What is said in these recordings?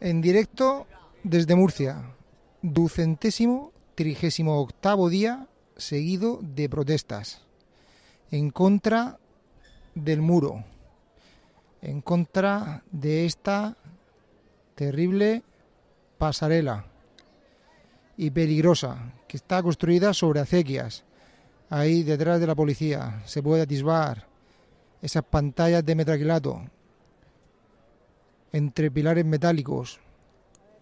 En directo desde Murcia, ducentésimo trigésimo octavo día seguido de protestas en contra del muro, en contra de esta terrible pasarela y peligrosa que está construida sobre acequias. Ahí detrás de la policía se puede atisbar esas pantallas de metraquilato entre pilares metálicos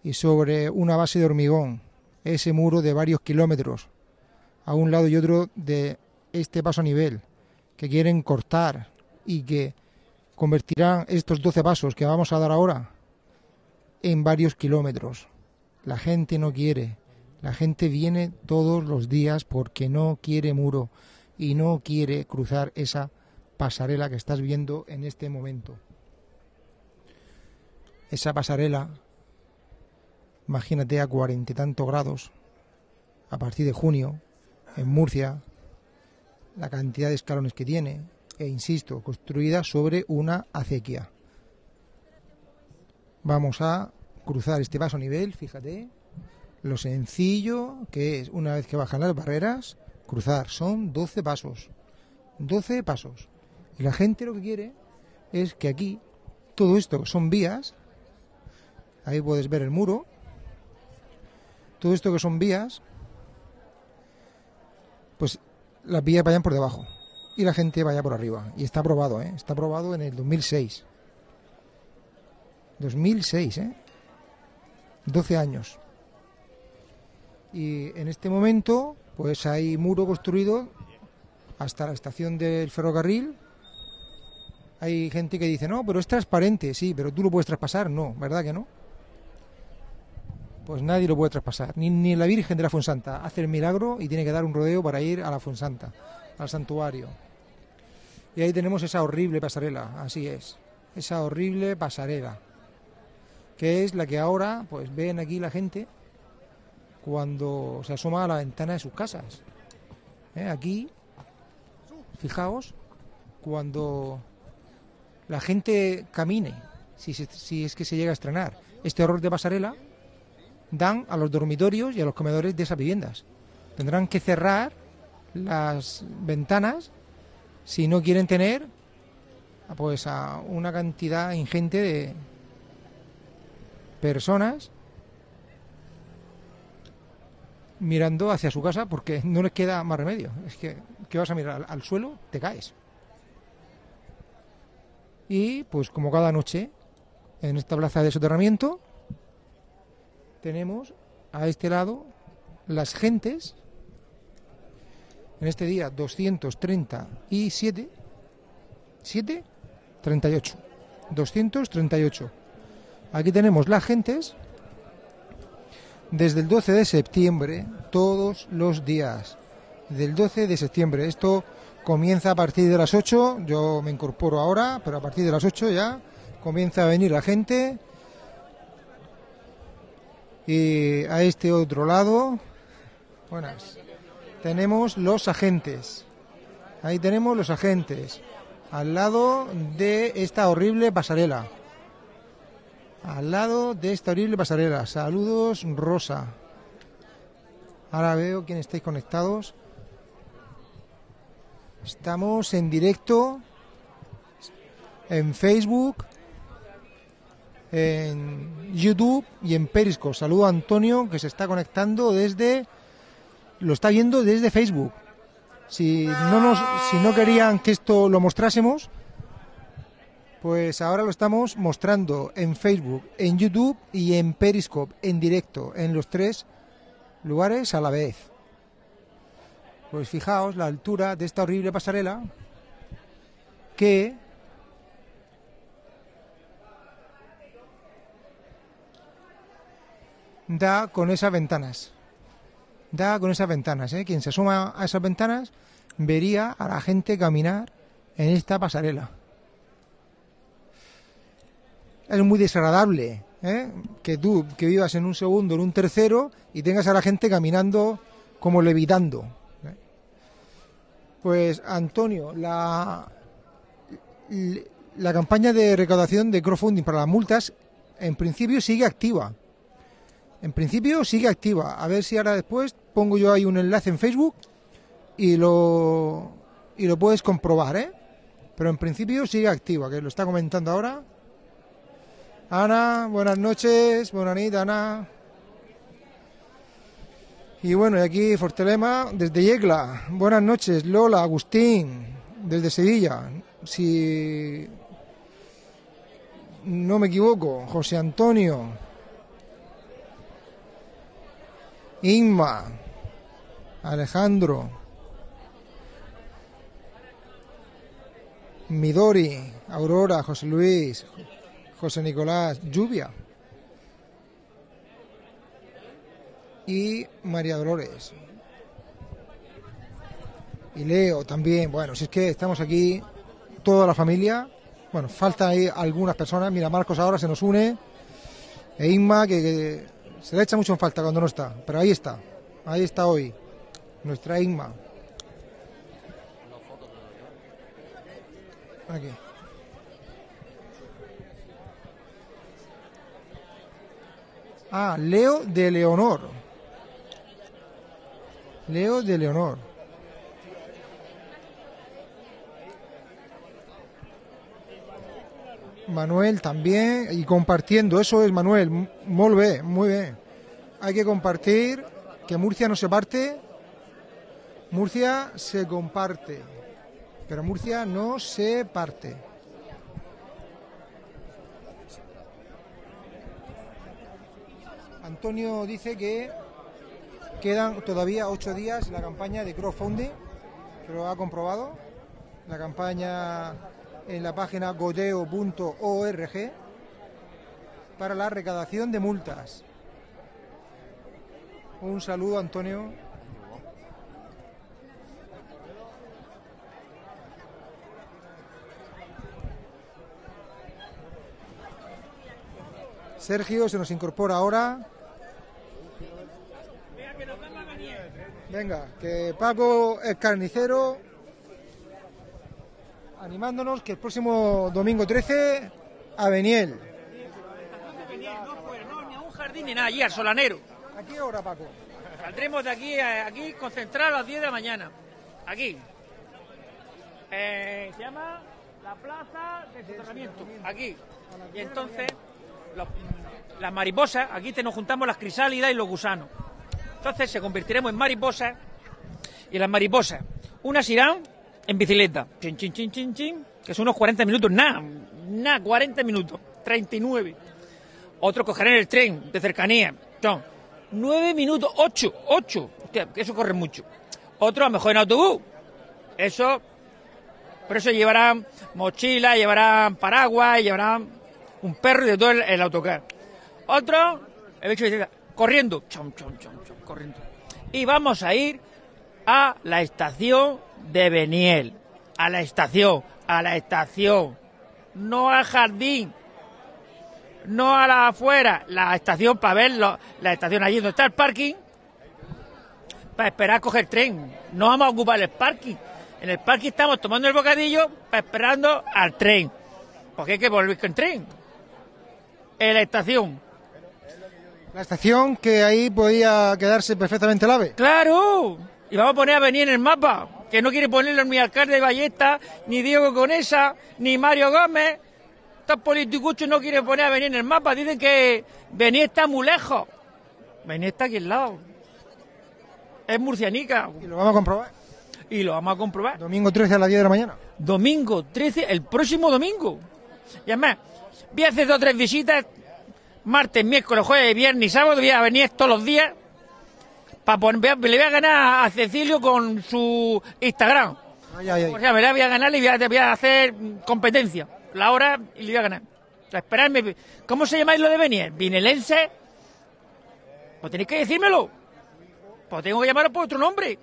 y sobre una base de hormigón, ese muro de varios kilómetros, a un lado y otro de este paso a nivel, que quieren cortar y que convertirán estos 12 pasos que vamos a dar ahora en varios kilómetros. La gente no quiere, la gente viene todos los días porque no quiere muro y no quiere cruzar esa pasarela que estás viendo en este momento esa pasarela, imagínate a cuarenta y tantos grados, a partir de junio, en Murcia, la cantidad de escalones que tiene, e insisto, construida sobre una acequia. Vamos a cruzar este paso a nivel, fíjate, lo sencillo que es, una vez que bajan las barreras, cruzar. Son 12 pasos. 12 pasos. Y la gente lo que quiere es que aquí, todo esto son vías, Ahí puedes ver el muro. Todo esto que son vías, pues las vías vayan por debajo y la gente vaya por arriba. Y está aprobado, ¿eh? Está aprobado en el 2006. 2006, ¿eh? 12 años. Y en este momento, pues hay muro construido hasta la estación del ferrocarril. Hay gente que dice, no, pero es transparente, sí, pero tú lo puedes traspasar. No, ¿verdad que no? Pues nadie lo puede traspasar. Ni, la Virgen de la Fuensanta hace el milagro y tiene que dar un rodeo para ir a la Fuensanta, al santuario. Y ahí tenemos esa horrible pasarela, así es, esa horrible pasarela, que es la que ahora pues ven aquí la gente cuando se asoma a la ventana de sus casas. ¿Eh? Aquí, fijaos, cuando la gente camine, si, si es que se llega a estrenar este horror de pasarela, dan a los dormitorios y a los comedores de esas viviendas. Tendrán que cerrar las ventanas si no quieren tener pues a una cantidad ingente de personas mirando hacia su casa porque no les queda más remedio. Es que, que vas a mirar al, suelo, te caes. Y pues como cada noche en esta plaza de soterramiento tenemos a este lado las gentes, en este día 237, 7, 38, 238. Aquí tenemos las gentes desde el 12 de septiembre, todos los días, del 12 de septiembre. Esto comienza a partir de las 8, yo me incorporo ahora, pero a partir de las 8 ya comienza a venir la gente y a este otro lado, buenas, tenemos los agentes. Ahí tenemos los agentes. Al lado de esta horrible pasarela. Al lado de esta horrible pasarela. Saludos, Rosa. Ahora veo quién estáis conectados. Estamos en directo en Facebook, en YouTube y en Periscope. Saludo a Antonio que se está conectando desde lo está viendo desde Facebook. Si no nos si no querían que esto lo mostrásemos, pues ahora lo estamos mostrando en Facebook, en YouTube y en Periscope en directo en los tres lugares a la vez. Pues fijaos la altura de esta horrible pasarela que da con esas ventanas. Da con esas ventanas. ¿eh? Quien se asoma a esas ventanas vería a la gente caminar en esta pasarela. Es muy desagradable ¿eh? que tú, que vivas en un segundo, en un tercero, y tengas a la gente caminando como levitando. ¿eh? Pues Antonio, la, la campaña de recaudación de crowdfunding para las multas en principio sigue activa. En principio sigue activa. A ver si ahora después pongo yo ahí un enlace en Facebook y lo, y lo puedes comprobar, ¿eh? Pero en principio sigue activa, que lo está comentando ahora. Ana, buenas noches, buenas noches, Ana. Y bueno, y aquí Fortelema, desde Yecla. Buenas noches, Lola, Agustín, desde Sevilla. Si no me equivoco, José Antonio, Inma, Alejandro, Midori, Aurora, José Luis, José Nicolás, Lluvia. Y María Dolores. Y Leo también, bueno, si es que estamos aquí, toda la familia, bueno, falta ahí algunas personas, mira, Marcos ahora se nos une, e Inma, que, que se le echa mucho en falta cuando no está, pero ahí está, ahí está hoy, nuestra Inma. Aquí. Ah, Leo de Leonor. Leo de Leonor. Manuel también y compartiendo, eso es Manuel, muy muy bien. Hay que compartir, que Murcia no se parte, Murcia se comparte, pero Murcia no se parte. Antonio dice que quedan todavía ocho días la campaña de crowdfunding, lo ha comprobado, la campaña en la página godeo.org para la recaudación de multas. Un saludo, Antonio. Sergio se nos incorpora ahora. Venga, que Paco es carnicero, animándonos que el próximo domingo 13 a Beniel. No, pues no, ni a un jardín ni nada, allí al solanero. ¿A qué hora, Paco? Saldremos de aquí, aquí concentrados a las 10 de la mañana. Aquí. Eh, se llama la plaza de soterramiento. Aquí. Y entonces, los- las mariposas, aquí te nos juntamos las crisálidas y los gusanos. Entonces se convertiremos en mariposas y las mariposas, unas irán en bicicleta, chin, chin, chin, chin, chin, que son unos 40 minutos, nada, nada, 40 minutos, 39. Otros cogerán el tren de cercanía, son 9 minutos, 8, 8, hostia, que eso corre mucho. Otros a lo mejor en autobús, eso, por eso llevarán mochila, llevarán paraguas, llevarán un perro y de todo el, autocar. Otros, he hecho bicicleta, corriendo, chom, chom, chom, chom, corriendo. Y vamos a ir a la estación de Beniel. A la estación, a la estación. No al jardín. No a la afuera. La estación para ver lo- la estación allí donde está el parking. Para esperar a coger tren. No vamos a ocupar el parking. En el parking estamos tomando el bocadillo para esperando al tren. Porque hay que volver con tren. En la estación. La estación que ahí podía quedarse perfectamente el ave. ¡Claro! Y vamos a poner a venir en el mapa, que no quiere ponerlo ni alcalde de Ballesta, ni Diego Conesa, ni Mario Gómez. Estos politicuchos no quieren poner a venir en el mapa, dicen que Bení está muy lejos. Bení está aquí al lado. Es murcianica. Y lo vamos a comprobar. Y lo vamos a comprobar. Domingo 13 a las 10 de la mañana. Domingo 13, el próximo domingo. Y además, voy a hacer dos o tres visitas, martes, miércoles, jueves, viernes y sábado, voy a venir todos los días, para poner, le voy a ganar a Cecilio con su Instagram. Ay, ay, ay. O sea, me la voy a ganar y voy a, voy a hacer competencia, la hora y le voy a ganar. O sea, esperadme. ¿Cómo se llamáis lo de venir? ¿Vinelense? Pues tenéis que decírmelo. Pues tengo que llamaros por otro nombre.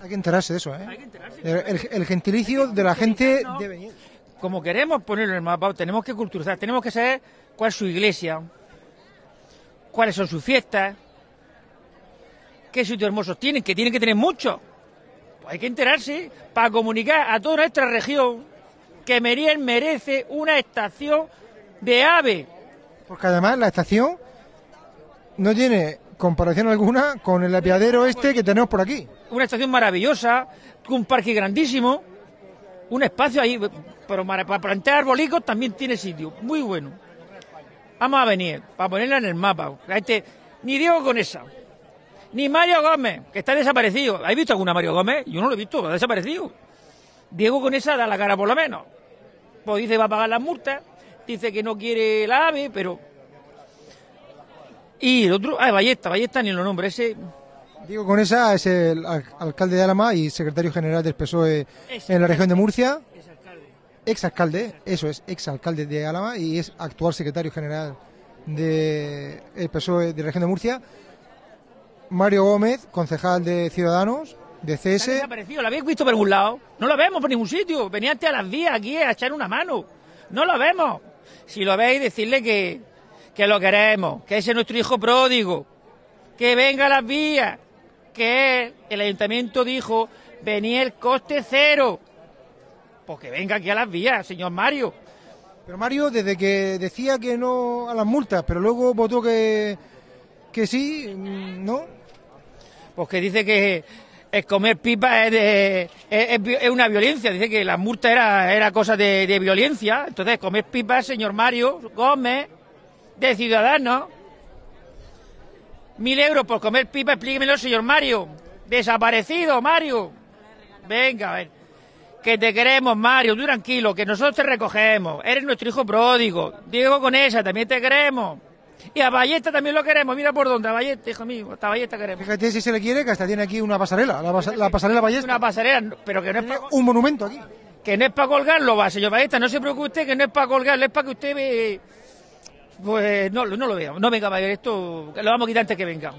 Hay que enterarse de eso, Hay ¿eh? que enterarse. El, el- el gentilicio de la gente ¿no? de Beniel. como queremos ponerlo en el mapa, tenemos que culturizar, tenemos que saber cuál es su iglesia, cuáles son sus fiestas, qué sitios hermosos tienen, que tienen que tener muchos. Pues hay que enterarse para comunicar a toda nuestra región que Meriel merece una estación de ave, Porque además la estación no tiene comparación alguna con el apiadero este que tenemos por aquí. Una estación maravillosa, un parque grandísimo, un espacio ahí, pero para plantar arbolicos también tiene sitio, muy bueno. Vamos a venir, para ponerla en el mapa. Este, ni Diego Conesa, ni Mario Gómez, que está desaparecido. ¿Habéis visto alguna Mario Gómez? Yo no lo he visto, ha desaparecido. Diego Conesa da la cara por lo menos. Pues dice va a pagar las multas, dice que no quiere la AVE, pero... Y el otro, ah, Ballesta, Ballesta ni lo nombre, ese... Diego Conesa es el alcalde de Álama y secretario general del PSOE en la región de Murcia. Ex alcalde, eso es, ex alcalde de Álava y es actual secretario general del de PSOE de la región de Murcia. Mario Gómez, concejal de Ciudadanos, de CS. desaparecido, ¿lo habéis visto por ningún lado? No lo vemos por ningún sitio. Venía antes a las vías aquí a echar una mano. No lo vemos. Si lo veis, decirle que, que lo queremos, que ese es nuestro hijo pródigo, que venga a las vías, que el ayuntamiento dijo venía el coste cero. Pues que venga aquí a las vías, señor Mario. Pero Mario, desde que decía que no a las multas, pero luego votó que, que sí, ¿no? Pues que dice que el comer pipa es, una violencia. Dice que la multa era, era cosa de, de violencia. Entonces, comer pipa, señor Mario Gómez, de Ciudadanos. Mil euros por comer pipa, explíquemelo, señor Mario. Desaparecido, Mario. Venga, a ver. Que te queremos, Mario, tú tranquilo, que nosotros te recogemos. Eres nuestro hijo pródigo. Diego con esa, también te queremos. Y a Ballesta también lo queremos, mira por dónde, a Ballesta, hijo mío, hasta Ballesta queremos. Fíjate si se le quiere, que hasta tiene aquí una pasarela, la, pasarela Ballesta. Una pasarela, pero que no es para... Un monumento aquí. Que no es para colgarlo, va, señor Ballesta, no se preocupe usted, que no es para colgarlo, es para que usted ve... Pues no, no lo vea, no venga a ver esto, lo vamos a quitar antes que venga.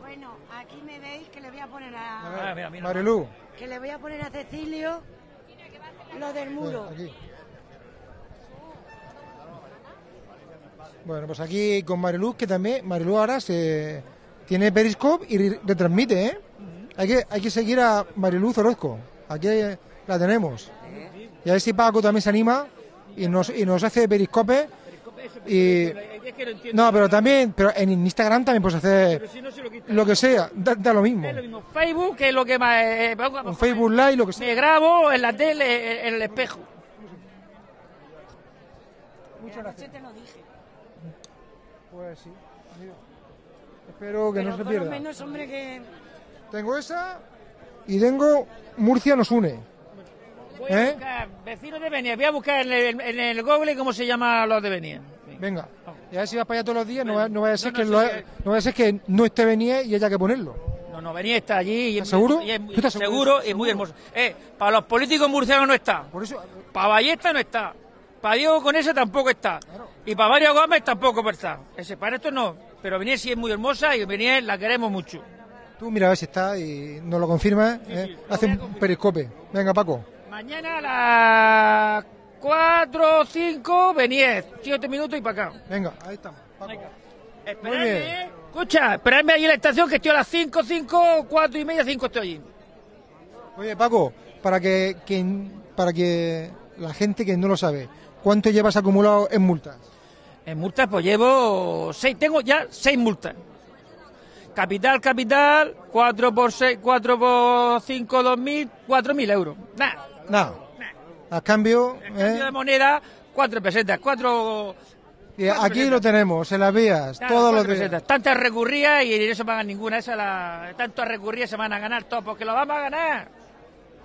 Bueno, aquí me veis que le voy a poner a... a Marilu. Que le voy a poner a Cecilio lo del muro. Bueno, pues aquí con Mariluz, que también, Mariluz ahora se tiene Periscope y retransmite, ¿eh? Hay que, hay que seguir a Mariluz Orozco. Aquí la tenemos. Y a ver si Paco también se anima y nos, y nos hace Periscope. Y... No, pero también, pero en Instagram también puedes hacer lo que sea, da, lo mismo. Facebook, que es lo que más... Eh, Facebook Live, lo que sea. Me grabo en la tele, en el espejo. Muchas gracias. te lo dije. Pues sí. Espero que no se pierda. menos, hombre, que... Tengo esa y tengo Murcia nos une. Voy a ¿Eh? buscar vecinos de Benia. Voy a buscar en el, en el Google cómo se llama los de Benia. Venga. Y a ver si vas para allá todos los días, no, va, no vaya a ser que no, no ser que no esté Benia y haya que ponerlo. No, no, Benia está allí. Y seguro? Y es muy, seguro y muy hermoso. Eh, para los políticos murcianos no está. Por eso... Para Ballesta no está. Para Diego con ese tampoco está. Y para Mario Gómez tampoco está. Ese, para esto no. Pero Beniel sí es muy hermosa y Beniel la queremos mucho. Tú mira a ver si está y nos lo confirma. ¿eh? Hace un periscope. Venga, Paco. Mañana a las 4 o 5, Beniel. 7 minutos y para acá. Venga, ahí estamos. Paco. Esperadme, ¿eh? Escucha, esperadme allí en la estación que estoy a las 5, 5, 4 y media, 5 estoy allí. Oye, Paco, para que, que, para que la gente que no lo sabe, ¿Cuánto llevas acumulado en multas? En multas, pues llevo seis, tengo ya seis multas. Capital, capital, cuatro por seis, cuatro por cinco, dos mil, cuatro mil euros. Nada. Nada. A cambio. A cambio ¿eh? de moneda, cuatro pesetas, cuatro. aquí lo tenemos, en las vías, todos los días. Tantas recurridas y no se pagan ninguna. Esa la, tantas recurridas se van a ganar todos, porque lo vamos a ganar.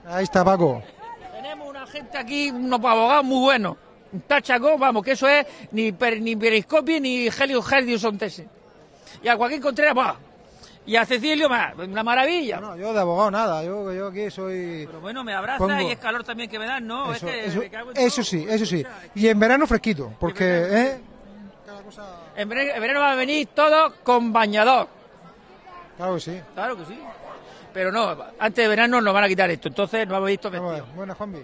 Ahí está, Paco. Tenemos una gente aquí, unos abogados muy buenos Tachaco, vamos, que eso es ni, per, ni Periscopi ni Helio Sontese. Y a Joaquín Contreras, va. Y a Cecilio, más, una maravilla. No, yo de abogado nada, yo, yo aquí soy... Pero bueno, me abraza y es calor también que me dan, ¿no? Eso, eso, sí, eso sí. Y en verano fresquito, porque... ¿eh? En, verano, va a venir todo con bañador. Claro que sí. Claro que sí. Pero no, antes de verano nos van a quitar esto, entonces no hemos visto vestido. Buenas, Juanvi.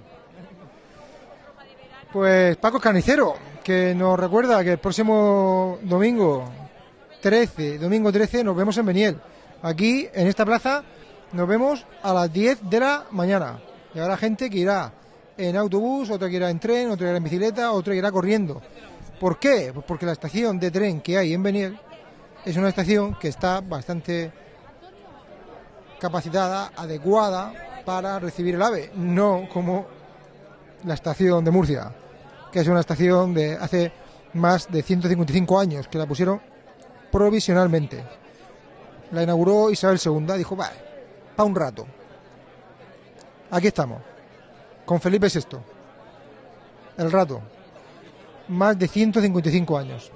Pues Paco Canicero, que nos recuerda que el próximo domingo 13, domingo 13, nos vemos en Beniel. Aquí, en esta plaza, nos vemos a las 10 de la mañana. Y habrá gente que irá en autobús, otra que irá en tren, otra que irá en bicicleta, otra que irá corriendo. ¿Por qué? Pues porque la estación de tren que hay en Beniel es una estación que está bastante capacitada, adecuada para recibir el AVE, no como la estación de Murcia, que es una estación de hace más de 155 años, que la pusieron provisionalmente. La inauguró Isabel II, dijo, vale, para un rato. Aquí estamos, con Felipe VI. El rato. Más de 155 años.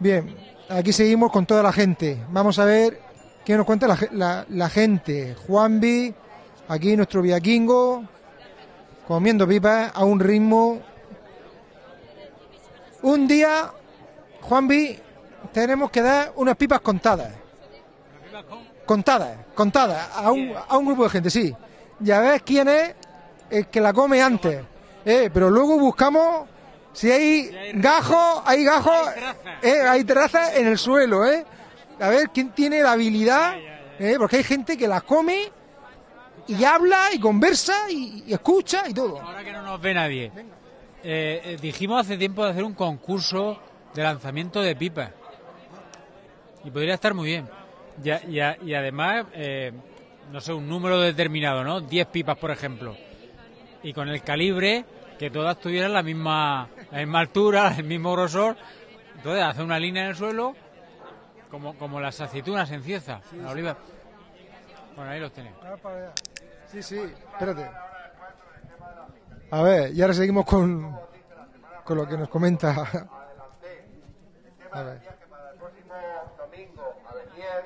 Bien, aquí seguimos con toda la gente. Vamos a ver qué nos cuenta la, la, la gente. Juanvi, aquí nuestro viaquingo, comiendo pipas a un ritmo. Un día, Juanvi, tenemos que dar unas pipas contadas. Contadas, contadas, a un, a un grupo de gente, sí. Ya ves quién es el que la come antes. Eh, pero luego buscamos si hay gajos, hay gajos, eh, hay trazas en el suelo, ¿eh? A ver quién tiene la habilidad, eh, porque hay gente que la come y habla y conversa y, y escucha y todo. Ahora que no nos ve nadie. Eh, eh, dijimos hace tiempo de hacer un concurso de lanzamiento de pipas. Y podría estar muy bien. Y, y y además, eh, no sé, un número determinado, ¿no? 10 pipas, por ejemplo. Y con el calibre, que todas tuvieran la misma, la misma altura, el mismo grosor. Entonces, hacer una línea en el suelo, como, como las aceitunas en Cieza, la oliva. Bueno, ahí los tenéis. Sí, sí, espérate. A ver, y ahora seguimos con, con lo que nos comenta. A ver. que para el próximo domingo a Beniel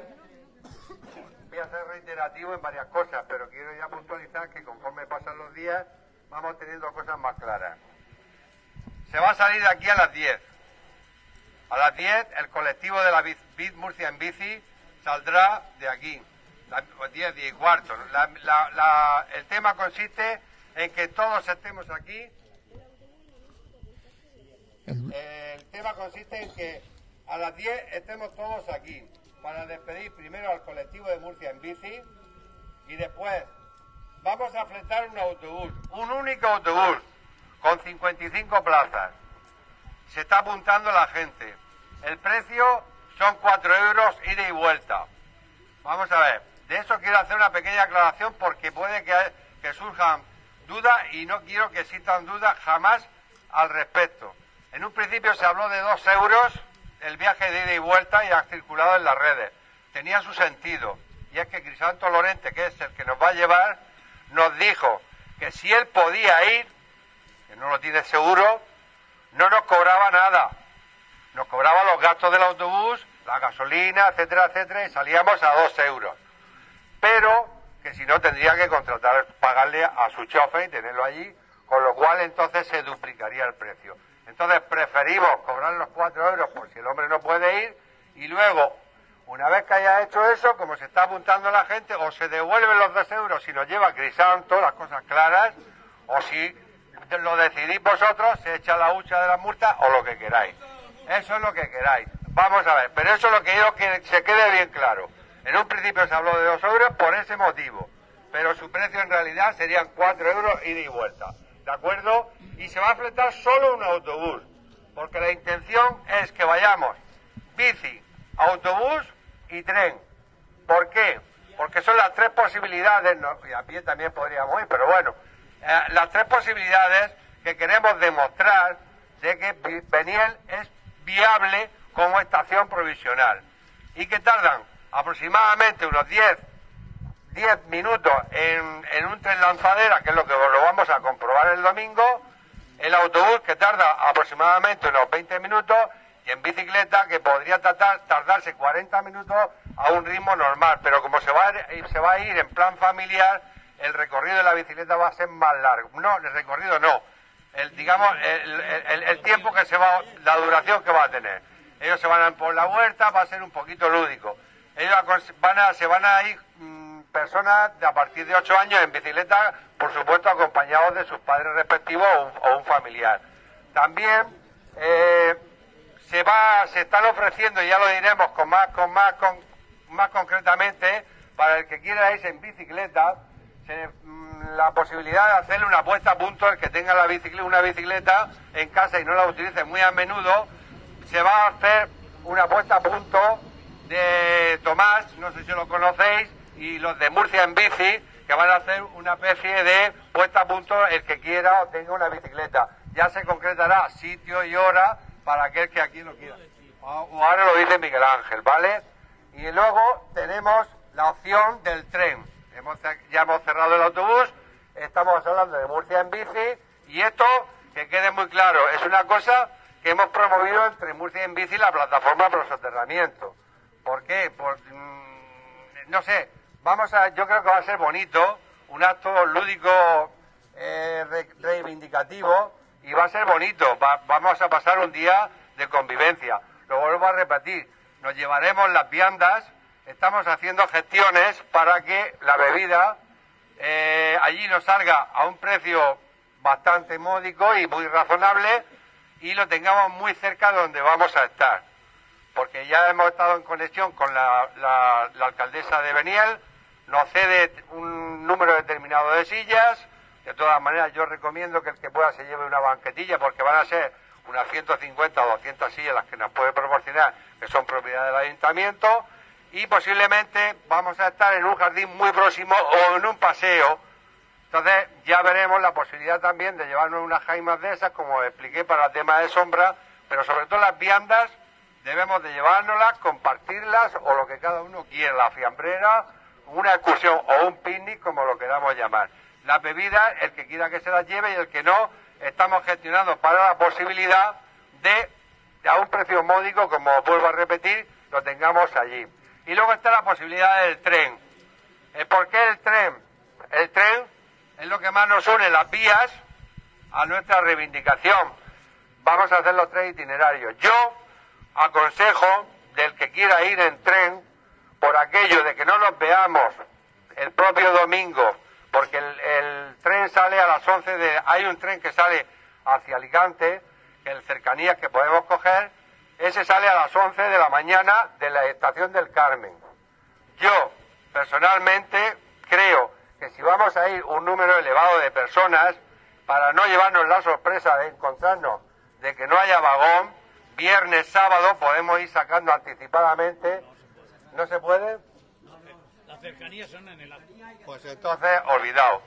voy a ser reiterativo en varias cosas, pero quiero ya puntualizar que conforme pasan los días vamos teniendo cosas más claras. Se va a salir de aquí a las 10. A las 10 el colectivo de la Bit Murcia en bici saldrá de aquí. La- 10, 10 y cuarto. La- la- la- el tema consiste en que todos estemos aquí el tema consiste en que a las 10 estemos todos aquí para despedir primero al colectivo de Murcia en bici y después vamos a fletar un autobús, un único autobús con 55 plazas. Se está apuntando la gente. El precio son 4 euros ida y vuelta. Vamos a ver, de eso quiero hacer una pequeña aclaración porque puede que, que surjan dudas y no quiero que existan dudas jamás al respecto. En un principio se habló de dos euros el viaje de ida y vuelta y ha circulado en las redes. Tenía su sentido. Y es que Crisanto Lorente, que es el que nos va a llevar, nos dijo que si él podía ir, que no lo tiene seguro, no nos cobraba nada. Nos cobraba los gastos del autobús, la gasolina, etcétera, etcétera, y salíamos a dos euros. Pero que si no tendría que contratar, pagarle a su chofer y tenerlo allí, con lo cual entonces se duplicaría el precio. Entonces preferimos cobrar los cuatro euros por si el hombre no puede ir y luego, una vez que haya hecho eso, como se está apuntando la gente, o se devuelven los dos euros si nos lleva Crisanto, las cosas claras, o si lo decidís vosotros, se echa la hucha de la multa o lo que queráis. Eso es lo que queráis. Vamos a ver, pero eso es lo que quiero que se quede bien claro. En un principio se habló de dos euros por ese motivo, pero su precio en realidad serían cuatro euros ida y vuelta. ¿De acuerdo? Y se va a fletar solo un autobús, porque la intención es que vayamos bici, autobús y tren. ¿Por qué? Porque son las tres posibilidades, y a pie también podríamos ir, pero bueno, eh, las tres posibilidades que queremos demostrar de que Beniel es viable como estación provisional y que tardan aproximadamente unos 10 10 minutos en, en un tren lanzadera, que es lo que lo vamos a comprobar el domingo, el autobús que tarda aproximadamente unos 20 minutos y en bicicleta que podría tratar- tardarse 40 minutos a un ritmo normal, pero como se va, a se va a ir en plan familiar, el recorrido de la bicicleta va a ser más largo. No, el recorrido no, el, digamos, el, el- tiempo que se va, la duración que va a tener. Ellos se van a por la huerta, va a ser un poquito lúdico. Ellos van a, se van a ir mm, personas de a partir de 8 años en bicicleta, por supuesto acompañados de sus padres respectivos o un, familiar. También eh, se va, se están ofreciendo, y ya lo diremos con más, con más, con, más concretamente, para el que quiera irse en bicicleta, mm, la posibilidad de hacerle una puesta a punto, el que tenga la una bicicleta en casa y no la utilice muy a menudo, se va a hacer una puesta a punto de Tomás, no sé si lo conocéis, y los de Murcia en bici, que van a hacer una especie de puesta a punto el que quiera o tenga una bicicleta. Ya se concretará sitio y hora para aquel que aquí lo quiera. O ahora lo dice Miguel Ángel, ¿vale? Y luego tenemos la opción del tren. Hemos, ya hemos cerrado el autobús, estamos hablando de Murcia en bici y esto, que quede muy claro, es una cosa que hemos promovido entre Murcia en bici y la plataforma para soterramiento. ¿Por qué? Por, mm, no sé, vamos a, yo creo que va a ser bonito, un acto lúdico eh, reivindicativo y va a ser bonito. vamos a pasar un día de convivencia. Lo vuelvo a repetir, nos llevaremos las viandas, estamos haciendo gestiones para que la bebida eh, allí nos salga a un precio bastante módico y muy razonable y lo tengamos muy cerca de donde vamos a estar. Porque ya hemos estado en conexión con la, alcaldesa de Beniel, nos cede un número determinado de sillas. De todas maneras, yo recomiendo que el que pueda se lleve una banquetilla porque van a ser unas 150 o 200 sillas las que nos puede proporcionar, que son propiedad del ayuntamiento. Y posiblemente vamos a estar en un jardín muy próximo o en un paseo. Entonces ya veremos la posibilidad también de llevarnos unas jaimas de esas, como expliqué para el tema de sombra, pero sobre todo las viandas debemos de llevárnoslas, compartirlas o lo que cada uno quiera, la fiambrera una excursión o un picnic, como lo queramos llamar. La bebida, el que quiera que se las lleve y el que no, estamos gestionando para la posibilidad de, a un precio módico, como vuelvo a repetir, lo tengamos allí. Y luego está la posibilidad del tren. Eh, ¿Por qué el tren? El tren es lo que más nos une las vías a nuestra reivindicación. Vamos a hacer los tres itinerarios. Yo aconsejo del que quiera ir en tren por aquello de que no nos veamos el propio domingo, porque el, tren sale a las 11 de... Hay un tren que sale hacia Alicante, el cercanías que podemos coger, ese sale a las 11 de la mañana de la estación del Carmen. Yo, personalmente, creo que si vamos a ir un número elevado de personas, para no llevarnos la sorpresa de encontrarnos de que no haya vagón, viernes, sábado podemos ir sacando anticipadamente ¿No se puede? Las cercanías son en el Pues entonces, olvidado.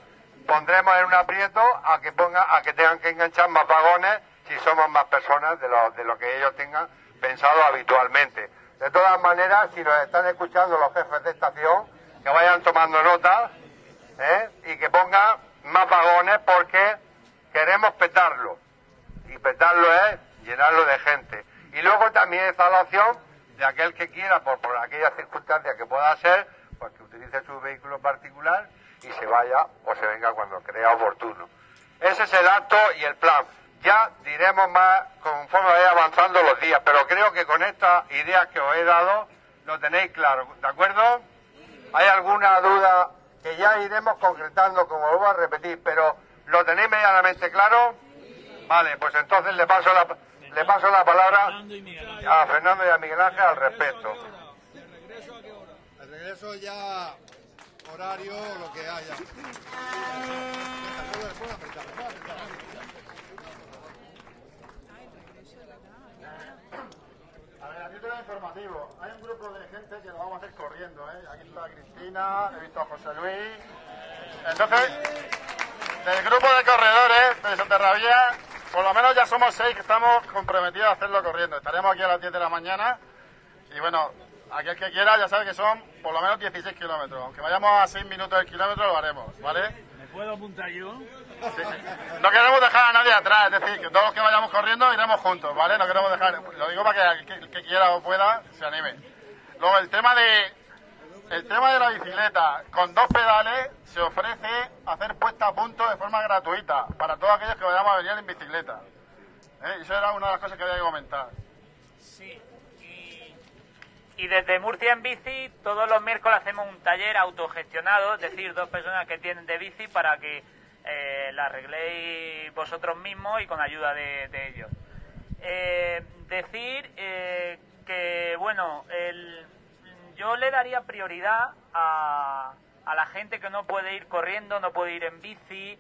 Pondremos en un aprieto a que ponga, a que tengan que enganchar más vagones si somos más personas de lo, de lo que ellos tengan pensado habitualmente. De todas maneras, si nos están escuchando los jefes de estación, que vayan tomando nota ¿eh? y que pongan más vagones porque queremos petarlo. Y petarlo es llenarlo de gente. Y luego también está la opción de aquel que quiera, por, por aquella circunstancia que pueda ser, pues que utilice su vehículo particular y se vaya o se venga cuando crea oportuno. Ese es el acto y el plan. Ya diremos más conforme vaya avanzando los días, pero creo que con estas ideas que os he dado lo tenéis claro, ¿de acuerdo? ¿Hay alguna duda que ya iremos concretando, como voy a repetir, pero lo tenéis medianamente claro? Vale, pues entonces le paso la le paso la palabra a Fernando y a Miguel Ángel al respecto. ¿El regreso ya horario lo que haya. A ver, aquí tengo informativo. Hay un grupo de gente que lo vamos a hacer corriendo. ¿eh? Aquí está Cristina, he visto a José Luis. Entonces, del grupo de corredores de Soterrabía por lo menos ya somos seis que estamos comprometidos a hacerlo corriendo. Estaremos aquí a las 10 de la mañana. Y bueno, aquel que quiera ya sabe que son por lo menos 16 kilómetros. Aunque vayamos a 6 minutos del kilómetro, lo haremos, ¿vale? ¿Me puedo apuntar yo? No queremos dejar a nadie atrás, es decir, que todos los que vayamos corriendo iremos juntos, ¿vale? No queremos dejar, lo digo para que el que quiera o pueda se anime. Luego el tema de el tema de la bicicleta, con dos pedales se ofrece hacer puesta a punto de forma gratuita para todos aquellos que vayamos a venir en bicicleta. ¿Eh? Eso era una de las cosas que había que comentar. Sí, y, desde Murcia en bici todos los miércoles hacemos un taller autogestionado, es decir, dos personas que tienen de bici para que eh, la arregléis vosotros mismos y con ayuda de, ellos. Eh, decir que, bueno, el yo le daría prioridad a, a la gente que no puede ir corriendo, no puede ir en bici,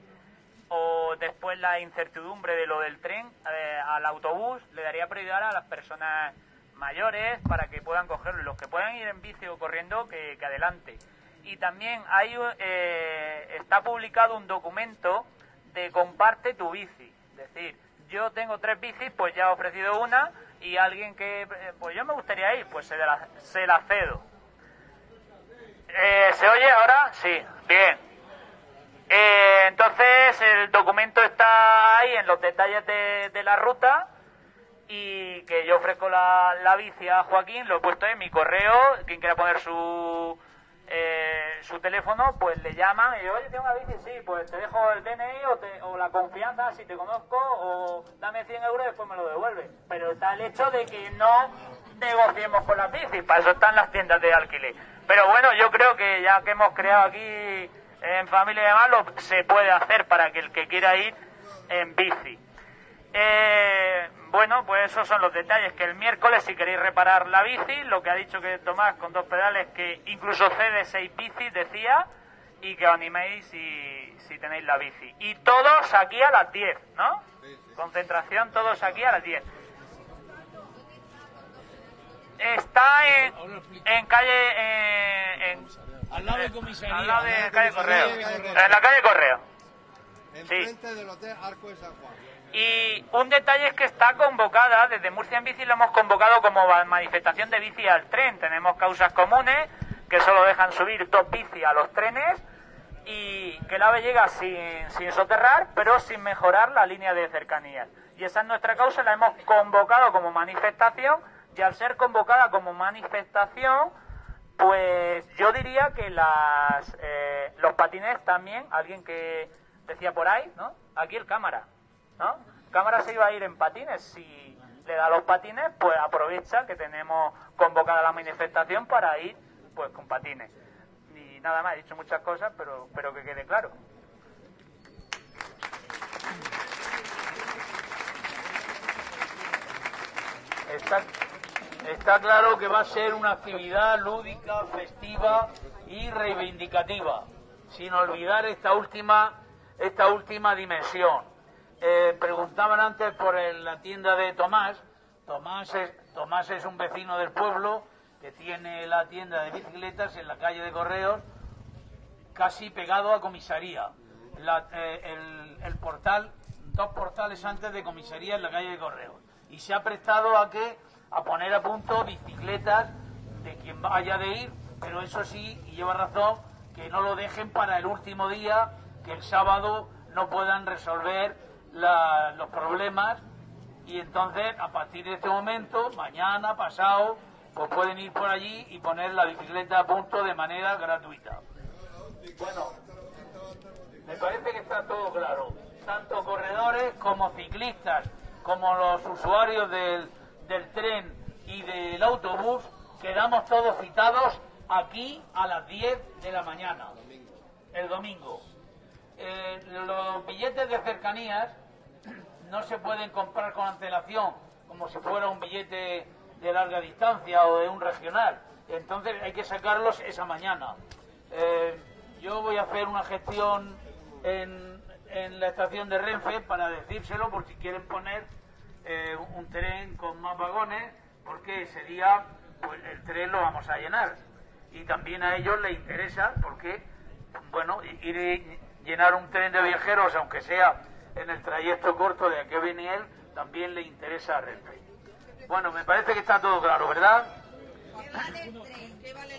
o después la incertidumbre de lo del tren eh, al autobús, le daría prioridad a las personas mayores para que puedan cogerlo. Los que puedan ir en bici o corriendo, que, adelante. Y también hay, eh, está publicado un documento de comparte tu bici. Es decir, yo tengo tres bicis, pues ya he ofrecido una y alguien que, eh, pues yo me gustaría ir, pues se la, se la cedo. ¿Se oye ahora? Sí, bien. Eh, entonces el documento está ahí en los detalles de, la ruta y que yo ofrezco la, la, bici a Joaquín, lo he puesto en mi correo, quien quiera poner su eh, su teléfono, pues le llaman y yo, oye, tengo una bici, sí, pues te dejo el DNI o, o la confianza si te conozco o dame 100 euros y después me lo devuelve. Pero está el hecho de que no negociemos con las bicis, para eso están las tiendas de alquiler. Pero bueno, yo creo que ya que hemos creado aquí en familia de malo se puede hacer para que el que quiera ir en bici. Eh, bueno, pues esos son los detalles. Que el miércoles, si queréis reparar la bici, lo que ha dicho que Tomás con dos pedales, que incluso cede seis bicis, decía, y que os animéis si, si tenéis la bici. Y todos aquí a las 10, ¿no? Concentración, todos aquí a las 10. Está en, en calle. en, al lado de comisaría. Al lado de calle Correo. En la calle Correo. Enfrente del Hotel Arco de San Juan. Y un detalle es que está convocada, desde Murcia en Bici lo hemos convocado como manifestación de bici al tren. Tenemos causas comunes que solo dejan subir dos bici a los trenes y que el AVE llega sin, sin soterrar, pero sin mejorar la línea de cercanías. Y esa es nuestra causa, la hemos convocado como manifestación y al ser convocada como manifestación pues yo diría que las, eh, los patines también, alguien que decía por ahí, ¿no? Aquí el cámara, ¿no? Cámara se iba a ir en patines, si le da los patines, pues aprovecha que tenemos convocada la manifestación para ir pues con patines. Y nada más, he dicho muchas cosas, pero, pero que quede claro. Está, Está claro que va a ser una actividad lúdica, festiva y reivindicativa, sin olvidar esta última, esta última dimensión. Eh, preguntaban antes por la tienda de Tomás. Tomás es, Tomás es un vecino del pueblo que tiene la tienda de bicicletas en la calle de Correos, casi pegado a comisaría. Eh, el, el portal, dos portales antes de comisaría en la calle de Correos. Y se ha prestado a que a poner a punto bicicletas de quien vaya de ir, pero eso sí, y lleva razón, que no lo dejen para el último día, que el sábado no puedan resolver los problemas y entonces a partir de este momento, mañana, pasado, pues pueden ir por allí y poner la bicicleta a punto de manera gratuita. Bueno, me parece que está todo claro. Tanto corredores como ciclistas, como los usuarios del del tren y del autobús, quedamos todos citados aquí a las 10 de la mañana, el domingo. Eh, los billetes de cercanías no se pueden comprar con antelación como si fuera un billete de larga distancia o de un regional. Entonces hay que sacarlos esa mañana. Eh, yo voy a hacer una gestión en, en la estación de Renfe para decírselo por si quieren poner eh, un tren con más vagones, porque ese día pues, el tren lo vamos a llenar. Y también a ellos les interesa, porque, bueno, ir llenar un tren de viajeros, aunque sea en el trayecto corto de aquí a Beniel, también le interesa a Renfe. Bueno, me parece que está todo claro, ¿verdad? El tren, el tren,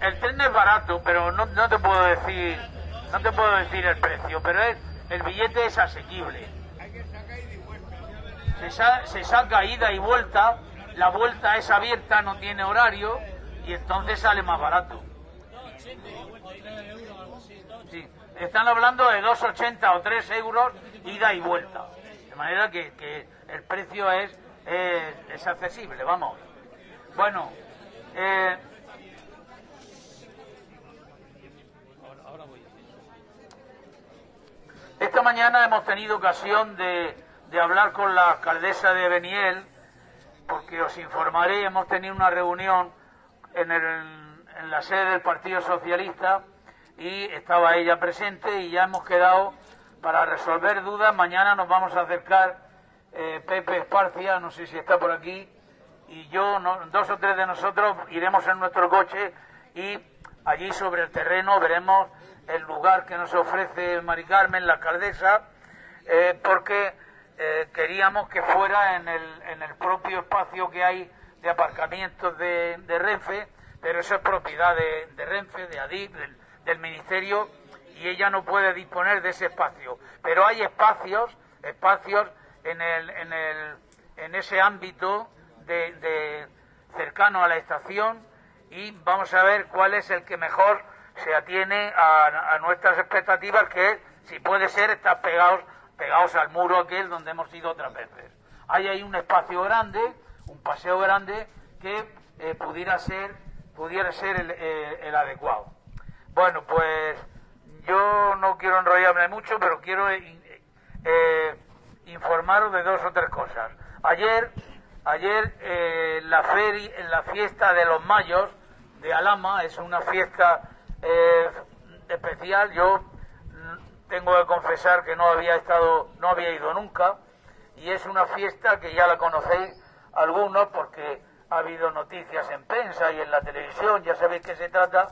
el tren es barato, pero no, no te puedo decir, no te puedo decir el precio, pero es, el billete es asequible. Se, se saca ida y vuelta, la vuelta es abierta, no tiene horario y entonces sale más barato. Sí, están hablando de 2,80 o 3 euros ida y vuelta. De manera que, que el precio es, es accesible, vamos. Bueno, eh, Esta mañana hemos tenido ocasión de, de hablar con la alcaldesa de Beniel, porque os informaré, hemos tenido una reunión en, el, en la sede del Partido Socialista y estaba ella presente y ya hemos quedado para resolver dudas. Mañana nos vamos a acercar eh, Pepe Esparcia, no sé si está por aquí, y yo, dos o tres de nosotros iremos en nuestro coche y allí sobre el terreno veremos el lugar que nos ofrece Mari Carmen, la alcaldesa, eh, porque eh, queríamos que fuera en el, en el propio espacio que hay de aparcamientos de, Renfe, pero eso es propiedad de, Renfe, de ADIP, del, Ministerio, y ella no puede disponer de ese espacio. Pero hay espacios, espacios en, el, en, el, en ese ámbito de, cercano a la estación y vamos a ver cuál es el que mejor se atiene a, nuestras expectativas, que si puede ser, estar pegados, pegados al muro aquel donde hemos ido otras veces. Hay ahí un espacio grande, un paseo grande, que eh, pudiera ser, pudiera ser el, eh, adecuado. Bueno, pues yo no quiero enrollarme mucho, pero quiero eh, informaros de dos o tres cosas. Ayer Ayer eh, la feria, en la fiesta de los mayos de Alama, es una fiesta eh, especial. Yo mm, tengo que confesar que no había estado, no había ido nunca, y es una fiesta que ya la conocéis algunos porque ha habido noticias en prensa y en la televisión, ya sabéis que se trata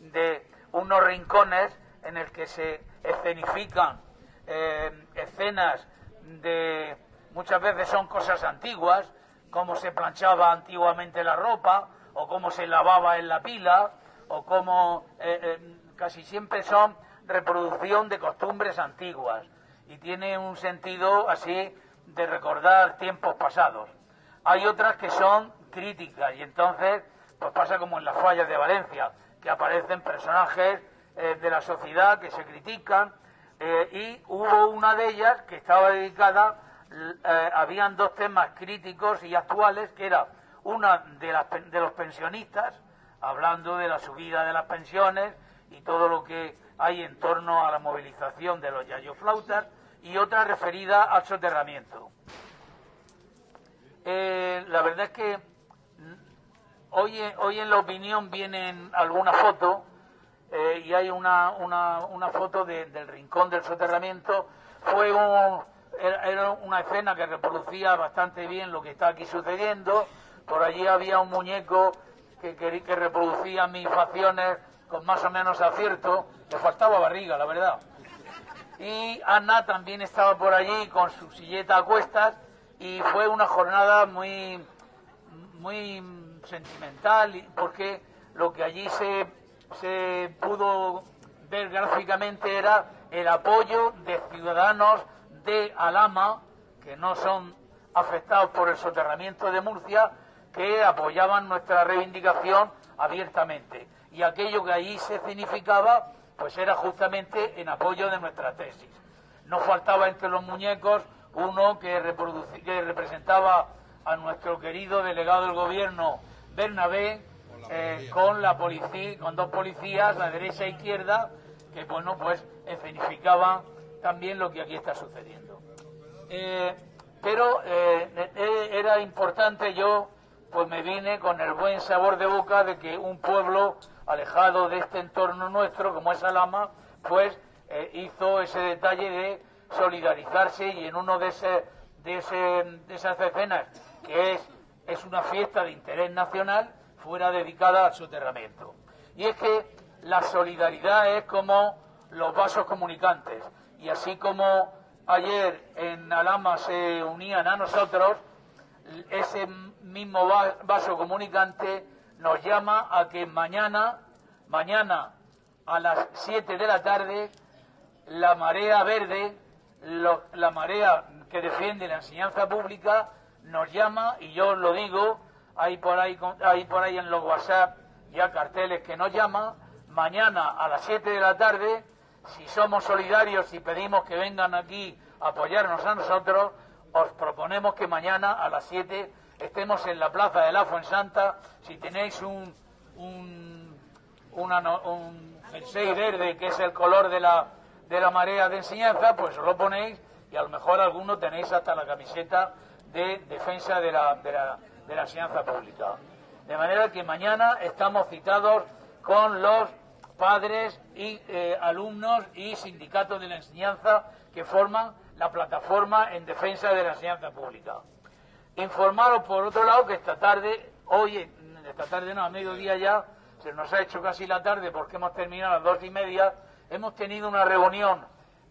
de unos rincones en el que se escenifican eh, escenas de muchas veces son cosas antiguas, cómo se planchaba antiguamente la ropa, o cómo se lavaba en la pila, o cómo eh, eh, casi siempre son reproducción de costumbres antiguas y tiene un sentido así de recordar tiempos pasados. Hay otras que son críticas y entonces pues pasa como en las fallas de Valencia, que aparecen personajes eh, de la sociedad que se critican y hubo una de ellas que estaba dedicada eh, habían dos temas críticos y actuales, que era una de, las, de los pensionistas, hablando de la subida de las pensiones y todo lo que hay en torno a la movilización de los yayoflautas, y otra referida al soterramiento. Eh, la verdad es que mm, hoy, hoy en la opinión vienen algunas fotos eh, y hay una, una, una foto del rincón del soterramiento. Fue un, era, una escena que reproducía bastante bien lo que está aquí sucediendo. Por allí había un muñeco que, que, reproducía mis facciones con más o menos acierto. Le faltaba barriga, la verdad. Y Ana también estaba por allí con su silleta a cuestas y fue una jornada muy, muy sentimental porque lo que allí se, se pudo ver gráficamente era el apoyo de ciudadanos de Alama, que no son afectados por el soterramiento de Murcia, que apoyaban nuestra reivindicación abiertamente. Y aquello que ahí se significaba, pues era justamente en apoyo de nuestra tesis. No faltaba entre los muñecos uno que, que representaba a nuestro querido delegado del gobierno Bernabé eh, con la policía, con dos policías, la derecha e izquierda, que bueno pues escenificaban también lo que aquí está sucediendo. Eh, pero eh, eh, era importante yo, pues me vine con el buen sabor de boca de que un pueblo alejado de este entorno nuestro, como es Alama, pues hizo ese detalle de solidarizarse y en uno de, ese, de, esas escenas, que es, es una fiesta de interés nacional, fuera dedicada al soterramiento. Y es que la solidaridad es como los vasos comunicantes y así como ayer en Alama se unían a nosotros, ese mismo vaso comunicante nos llama a que mañana, mañana a las 7 de la tarde, la marea verde, la marea que defiende la enseñanza pública, nos llama, y yo lo digo, hay por ahí, hay por ahí en los WhatsApp ya carteles que nos llaman, mañana a las 7 de la tarde si somos solidarios y pedimos que vengan aquí a apoyarnos a nosotros, os proponemos que mañana a las 7 estemos en la plaza de la Fuensanta. Si tenéis un, un, un jersey verde, que es el color de la, de la marea de enseñanza, pues os lo ponéis y a lo mejor algunos tenéis hasta la camiseta de defensa de la, de la, de la enseñanza pública. De manera que mañana estamos citados con los padres y eh, alumnos y sindicatos de la enseñanza que forman la plataforma en defensa de la enseñanza pública. Informaros, por otro lado, que esta tarde, hoy, esta tarde no, a mediodía ya, se nos ha hecho casi la tarde porque hemos terminado a las dos y media, hemos tenido una reunión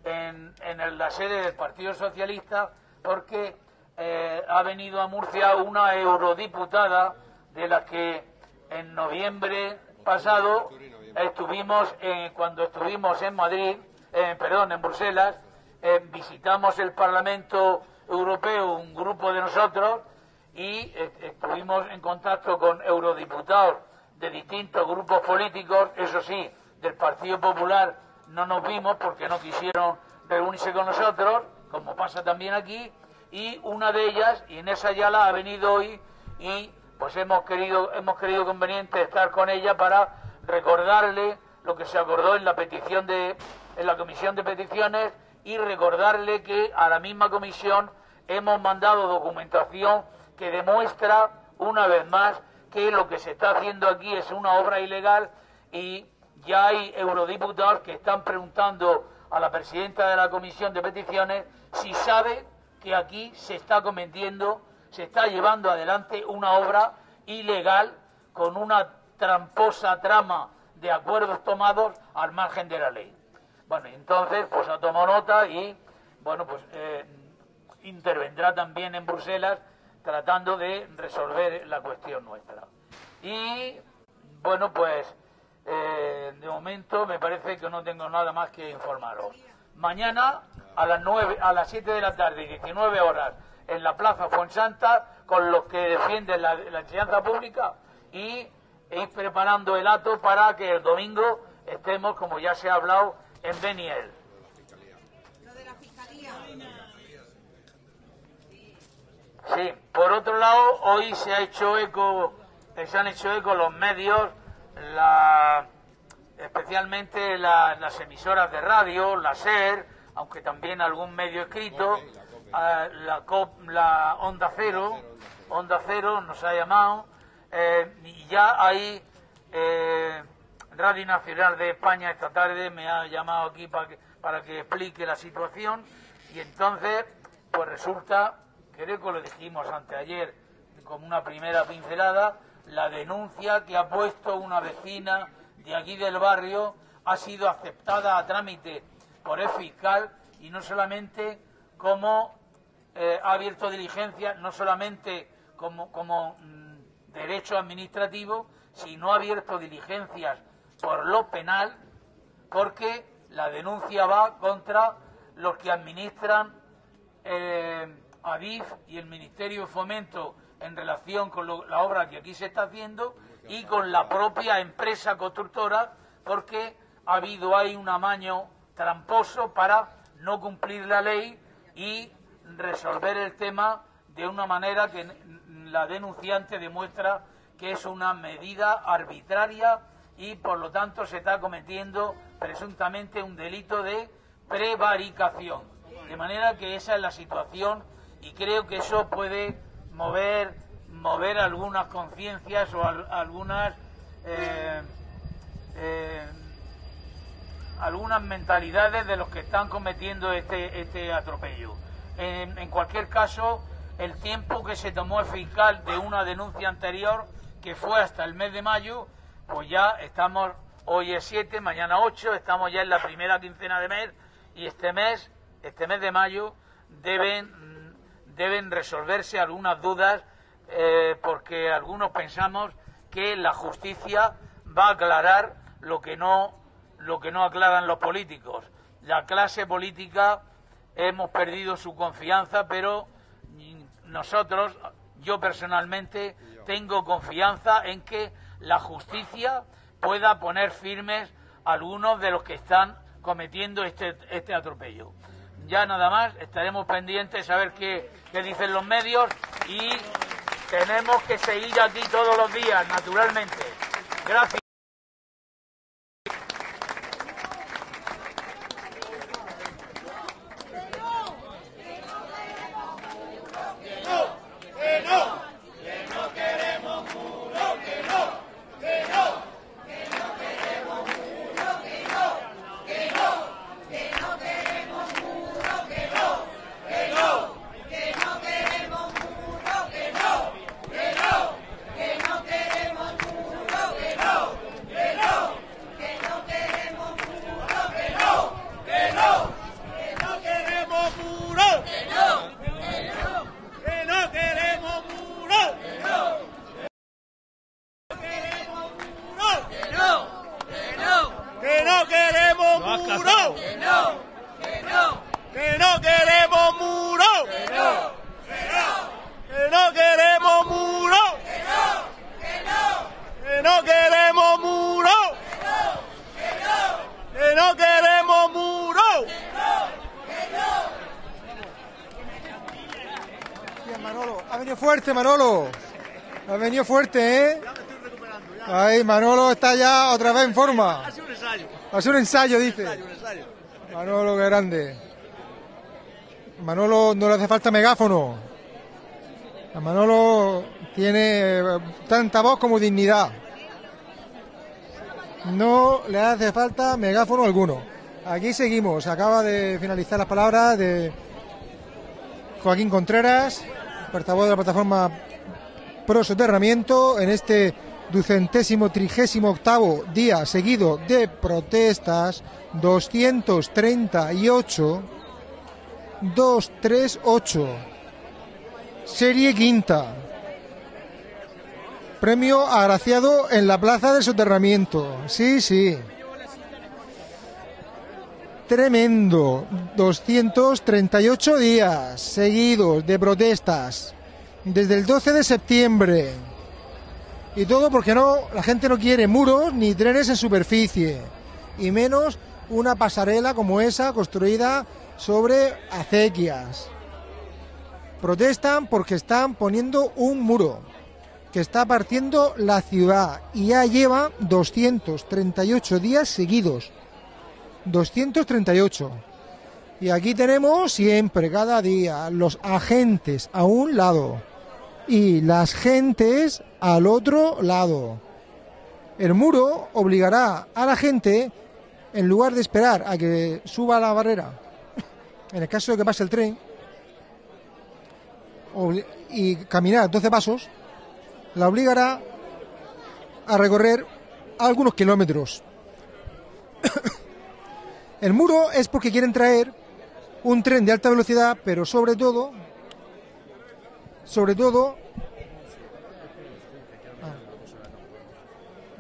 en, en la sede del Partido Socialista porque eh, ha venido a Murcia una eurodiputada de la que en noviembre pasado estuvimos, cuando estuvimos en Madrid, eh, perdón, en Bruselas, eh, visitamos el Parlamento Europeo, un grupo de nosotros, y estuvimos en contacto con eurodiputados de distintos grupos políticos, eso sí, del Partido Popular no nos vimos porque no quisieron reunirse con nosotros, como pasa también aquí, y una de ellas, y en esa ya la ha venido hoy, y pues hemos querido, hemos querido conveniente estar con ella para recordarle lo que se acordó en la petición de, en la comisión de peticiones y recordarle que a la misma comisión hemos mandado documentación que demuestra una vez más que lo que se está haciendo aquí es una obra ilegal y ya hay eurodiputados que están preguntando a la presidenta de la comisión de peticiones si sabe que aquí se está cometiendo, se está llevando adelante una obra ilegal con una tramposa trama de acuerdos tomados al margen de la ley. Bueno, entonces, pues ha tomado nota y, bueno, pues eh, intervendrá también en Bruselas tratando de resolver la cuestión nuestra. Y, bueno, pues, eh, de momento me parece que no tengo nada más que informaros. Mañana a las nueve, a las 7 de la tarde, 19 horas, en la Plaza Fuensanta, con los que defienden la enseñanza pública y ir preparando el acto para que el domingo estemos, como ya se ha hablado, en Beniel. Sí, por otro lado, hoy se ha hecho eco, se han hecho eco los medios, la, especialmente las emisoras de radio, la SER, aunque también algún medio escrito, la, la Onda Cero, Onda Cero nos ha llamado, eh, ya hay eh, Radio Nacional de España esta tarde me ha llamado aquí para que, para que explique la situación. Y entonces pues resulta, creo que lo dijimos anteayer como una primera pincelada, la denuncia que ha puesto una vecina de aquí del barrio ha sido aceptada a trámite por el fiscal y no solamente como eh, ha abierto diligencia, no solamente como, como mm, derecho administrativo si no ha abierto diligencias por lo penal, porque la denuncia va contra los que administran eh, ADIF y el Ministerio de Fomento en relación con la obra que aquí se está haciendo y con la propia empresa constructora, porque ha habido ahí un amaño tramposo para no cumplir la ley y resolver el tema de una manera que la denunciante demuestra que es una medida arbitraria y por lo tanto se está cometiendo presuntamente un delito de prevaricación. De manera que esa es la situación y creo que eso puede mover, mover algunas conciencias o algunas, eh, eh, algunas mentalidades de los que están cometiendo este, este atropello. en cualquier caso, el tiempo que se tomó el fiscal de una denuncia anterior, que fue hasta el mes de mayo, pues ya estamos, hoy es 7, mañana 8, estamos ya en la primera quincena de mes y este mes, este mes de mayo, deben, deben resolverse algunas dudas eh, porque algunos pensamos que la justicia va a aclarar lo que no, lo que no aclaran los políticos. La clase política hemos perdido su confianza, pero nosotros, yo personalmente, tengo confianza en que la justicia pueda poner firmes a algunos de los que están cometiendo este, este atropello. Ya nada más, estaremos pendientes a ver qué, qué dicen los medios y tenemos que seguir aquí todos los días, naturalmente. Gracias. Venido fuerte, ¿eh? Ahí, Manolo está ya otra vez en forma. Ha sido un ensayo. Ha sido un ensayo, dice. Un ensayo, un ensayo. Manolo, qué grande. Manolo no le hace falta megáfono. A Manolo tiene tanta voz como dignidad. No le hace falta megáfono alguno. Aquí seguimos. Acaba de finalizar las palabras de Joaquín Contreras, portavoz de la plataforma Pro Soterramiento, en este ducentésimo trigésimo octavo día seguido de protestas. 238 238 serie quinta. Premio agraciado en la plaza del soterramiento. Sí sí. Tremendo. 238 días seguidos de protestas desde el 12 de septiembre y todo porque no, la gente no quiere muros ni trenes en superficie. Y menos una pasarela como esa construida sobre acequias. Protestan porque están poniendo un muro que está partiendo la ciudad y ya lleva 238 días seguidos. 238. Y aquí tenemos siempre, cada día, los agentes a un lado y las gentes al otro lado. El muro obligará a la gente, en lugar de esperar a que suba la barrera, en el caso de que pase el tren, y caminar 12 pasos, la obligará a recorrer algunos kilómetros. el muro es porque quieren traer un tren de alta velocidad, pero sobre todo sobre todo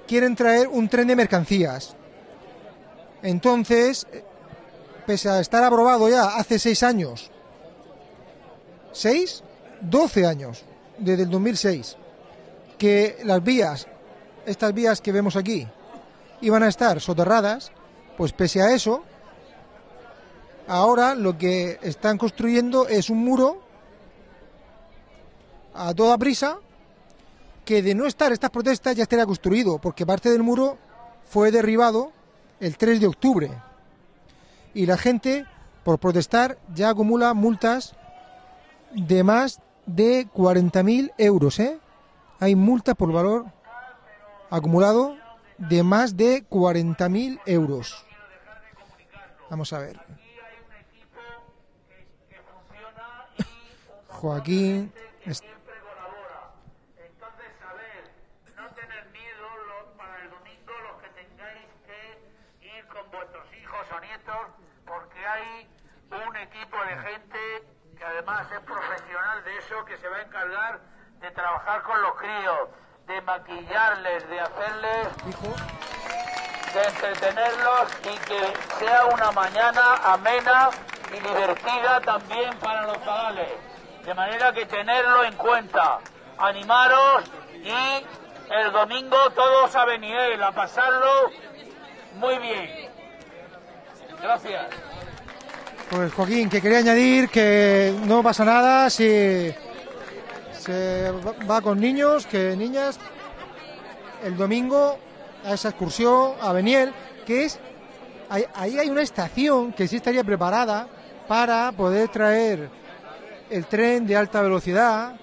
quieren traer un tren de mercancías. Entonces, pese a estar aprobado ya hace seis años, seis, doce años, desde el 2006, que las vías, estas vías que vemos aquí, iban a estar soterradas, pues pese a eso, ahora lo que están construyendo es un muro a toda prisa que de no estar estas protestas ya estaría construido, porque parte del muro fue derribado el 3 de octubre. Y la gente, por protestar, ya acumula multas de más de 40.000 euros. ¿eh? Hay multas por valor acumulado de más de 40.000 euros. Vamos a ver. Joaquín. es- Entonces, a ver, no tener miedo lo- para el domingo los que tengáis que ir con vuestros hijos o nietos, porque hay un equipo de gente que además es profesional de eso, que se va a encargar de trabajar con los críos, de maquillarles, de hacerles, de entretenerlos y que sea una mañana amena y divertida también para los chavales. De manera que tenerlo en cuenta. Animaros y el domingo todos a Beniel a pasarlo muy bien. Gracias. Pues Joaquín, que quería añadir que no pasa nada si se va- con niños, que niñas, el domingo a esa excursión a Beniel, que es, ahí hay una estación que sí estaría preparada para poder traer el tren de alta velocidad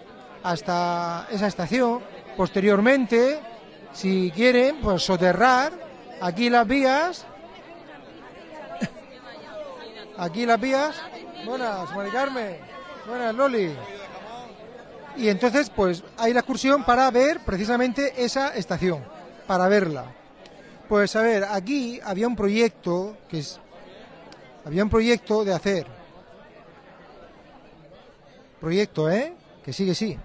hasta esa estación. Posteriormente, si quieren, pues soterrar aquí las vías Aquí las vías. Buenas, Mari Carmen. Buenas, Loli. Y entonces, pues hay la excursión para ver precisamente esa estación, para verla. Pues a ver, aquí había un proyecto que es. Había un proyecto de hacer. Proyecto, ¿eh? Que sí, que sí.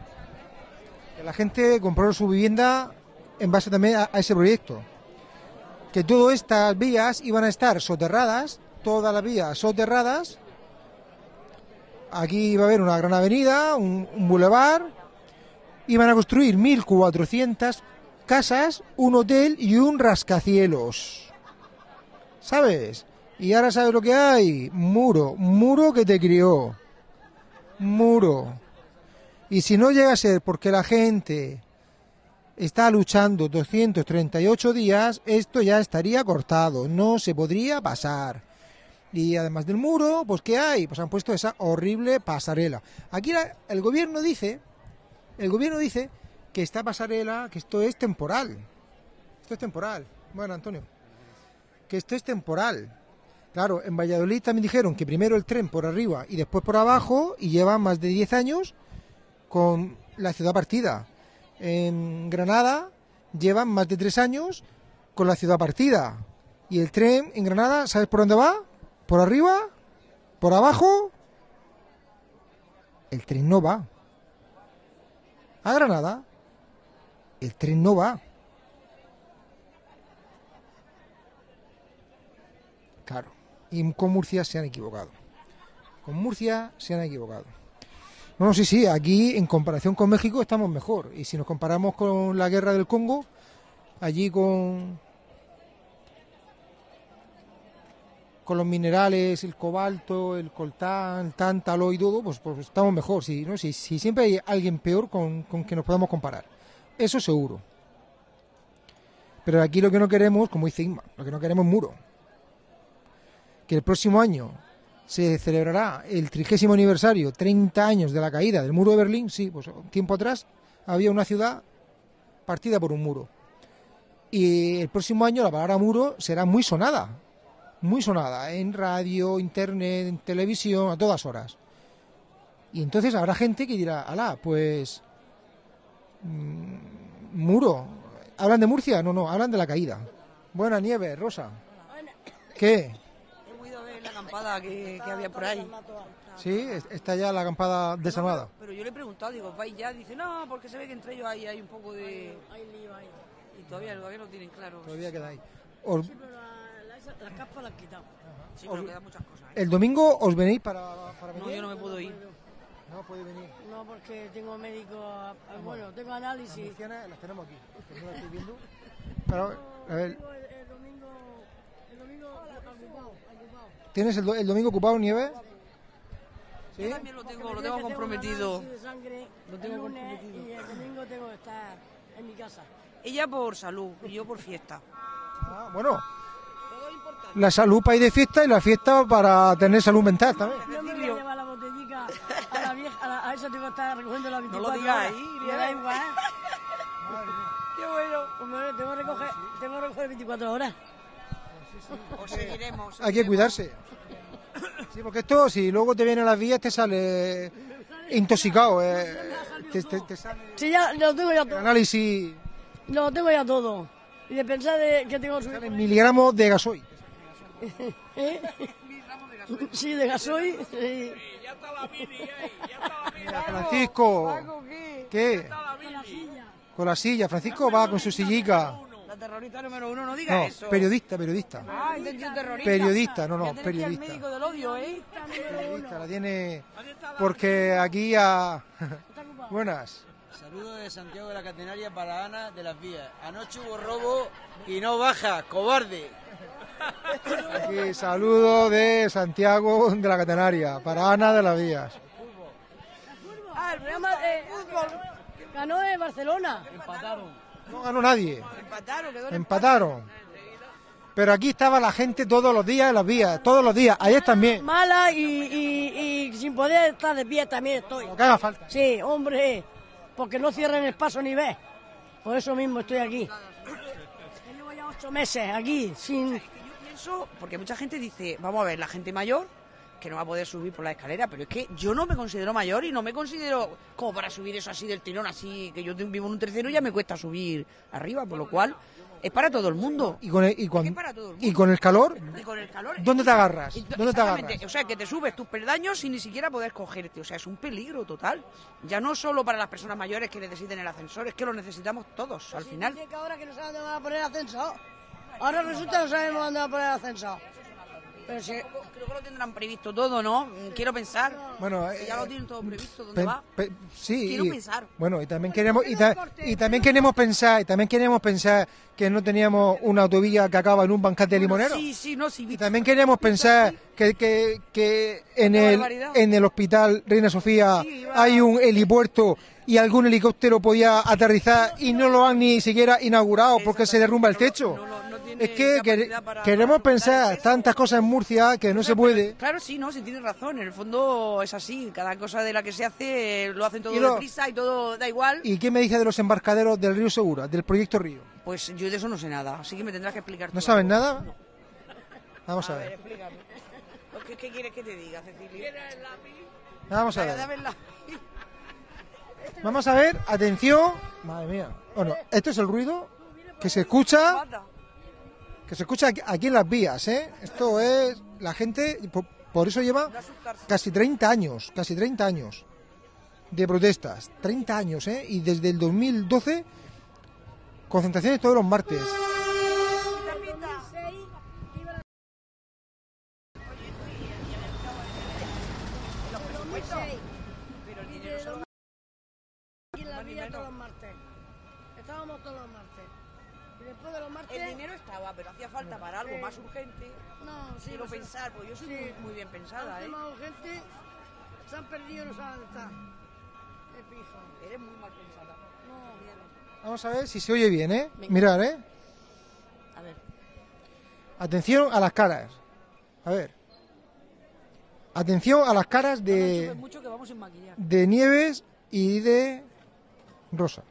Que la gente compró su vivienda en base también a, a ese proyecto. Que todas estas vías iban a estar soterradas todas las vías soterradas. Aquí iba a haber una gran avenida, un, un bulevar. Iban a construir 1.400 casas, un hotel y un rascacielos. ¿Sabes? Y ahora sabes lo que hay. Muro, muro que te crió. Muro. Y si no llega a ser porque la gente está luchando 238 días, esto ya estaría cortado, no se podría pasar. Y además del muro, pues ¿qué hay? Pues han puesto esa horrible pasarela. Aquí el gobierno dice, el gobierno dice que esta pasarela, que esto es temporal. Esto es temporal. Bueno, Antonio, que esto es temporal. Claro, en Valladolid también dijeron que primero el tren por arriba y después por abajo y llevan más de 10 años con la ciudad partida en Granada llevan más de tres años con la ciudad partida. Y el tren en Granada, ¿sabes por dónde va? ¿Por arriba? ¿Por abajo? El tren no va. A Granada, el tren no va. Claro. Y con Murcia se han equivocado. Con Murcia se han equivocado. No, sí, sí, aquí en comparación con México estamos mejor. Y si nos comparamos con la guerra del Congo, allí con, con los minerales, el cobalto, el coltán, el tántalo y todo, pues, pues estamos mejor. Sí, ¿no? sí, siempre hay alguien peor con, con que nos podamos comparar. Eso seguro. Pero aquí lo que no queremos, como dice Inma, lo que no queremos es muro. Que el próximo año se celebrará el trigésimo aniversario, 30 años de la caída del muro de Berlín. Sí, pues tiempo atrás había una ciudad partida por un muro. Y el próximo año la palabra muro será muy sonada, muy sonada, en radio, internet, en televisión, a todas horas. Y entonces habrá gente que dirá, alá, pues... Mm, muro. ¿Hablan de Murcia? No, no, hablan de la caída. Buena nieve, Rosa. ¿Qué? acampada que, había por ahí. Sí, está ya la acampada desarmada. pero yo le he preguntado, digo, ¿vais ya? Dice, no, porque se ve que entre ellos hay, hay un poco de... Y todavía, todavía no tienen claro. Todavía queda ahí. Sí, pero la, la, capa la han quitado. Sí, pero quedan muchas cosas. ¿eh? ¿El domingo os venís para, para venir? No, yo no me puedo ir. No puede venir. No, porque tengo médico, bueno, tengo análisis. Las, las tenemos aquí, no las estoy viendo. Pero, a ver. ¿Tienes el, el domingo ocupado, Nieve? ¿Sí? Yo también lo tengo, lo tengo comprometido. Lo tengo comprometido. Y el domingo tengo que estar en mi casa. Ella por salud y yo por fiesta. Ah, bueno. La salud para ir de fiesta y la fiesta para tener salud mental también. No me voy a llevar la botellica a la vieja, a, la, a esa tengo que estar recogiendo la 24 No lo digas ahí, me da igual. Qué bueno. Pues tengo que recoger, tengo que recoger 24 horas. O seguiremos. Hay que cuidarse. Sí, porque esto, si luego te viene a las vías, te sale intoxicado. Eh, te, te, sale sí, ya lo tengo ya todo. Análisis. Lo tengo ya todo. Y de pensar de que tengo su... miligramos de gasoil. ¿Eh? Sí, de gasoil. Sí. Ya está la mini, eh. Ya está la mini. Francisco. ¿Qué? Con la silla. Francisco va con su sillica terrorista número uno, no diga eso. Periodista, periodista. Ah, terrorista. Periodista, no, no, periodista. El médico del odio, ¿eh? Periodista, la tiene. Porque aquí a. Buenas. Saludo de Santiago de la Catenaria para Ana de las Vías. Anoche hubo robo y no baja, cobarde. Aquí saludo de Santiago de la Catenaria para Ana de las Vías. Ah, el de fútbol ganó en Barcelona. Empataron. No ganó nadie. Empataron, Empataron. Pero aquí estaba la gente todos los días en las vías, todos los días, ayer también. Mala y, y, sin poder estar de pie también estoy. Lo que haga falta. Sí, hombre, porque no cierran el paso ni ve. Por eso mismo estoy aquí. Llevo ya ocho meses aquí, sin... Pienso, porque mucha gente dice, vamos a ver, la gente mayor que no va a poder subir por la escalera, pero es que yo no me considero mayor y no me considero como para subir eso así del tirón, así que yo vivo en un tercero y ya me cuesta subir arriba, por lo cual es para todo el mundo. ¿Y con el, y con, ¿y con el calor? ¿Y con el calor? ¿Dónde te agarras? ¿Dónde te agarras? O sea, que te subes tus peldaños sin ni siquiera poder cogerte. O sea, es un peligro total. Ya no solo para las personas mayores que necesiten el ascensor, es que lo necesitamos todos, al final. ahora que no sabemos dónde van a poner el ascensor. Ahora resulta que no sabemos dónde van a poner el ascensor. Pero si, creo que lo tendrán previsto todo, ¿no? Quiero pensar. Bueno, eh, ya lo tienen todo previsto, ¿dónde Pe- va? pe- sí, Quiero y- pensar. Bueno, y también queremos y, ta- y también queremos pensar, y también queremos pensar que no teníamos una autovía que acaba en un bancate de limonero. Sí, sí, no, sí. Y también queremos pensar que, que, que en, el, en el hospital Reina Sofía Sí, hay un helipuerto y algún helicóptero podía aterrizar y no lo han ni siquiera inaugurado porque se derrumba el techo. Es que para- queremos pensar tantas cosas en Murcia que no se puede. Claro, sí, no, sí tienes razón. En el fondo es así. Cada cosa de la que se hace eh, lo hacen todo Y lo- deprisa y todo da igual. ¿Y qué me dice de los embarcaderos del Río Segura, del proyecto Río? Pues yo de eso no sé nada. Así que me tendrás que explicar. ¿No sabes algo. nada? Vamos a A ver, ver. explícame. ¿Qué, qué quieres que te diga, Cecilia? Vamos a ver. dame el lápiz. Vamos a ver, atención. Madre mía. Bueno, esto es el ruido que se escucha, que se escucha aquí- en las vías, ¿eh? Esto es la gente, por, por eso lleva casi 30 años, casi 30 años de protestas, 30 años, ¿eh? Y desde el 2012 concentraciones todos los martes. Aquí en la vía de los. El dinero estaba, pero hacía falta para algo más urgente. No, sí, Quiero no sé. pensar, porque yo soy Sí. muy, muy bien pensada, ¿eh? más urgente, se han perdido y no saben dónde están. Es pijo. Eres muy mal pensada. No, bien. Vamos a ver si se oye bien, ¿eh? Venga. Mirad, ¿eh? A ver. Atención a las caras. A ver. Atención a las caras No de... enchufes mucho que vamos maquillar. de Nieves y de Rosa.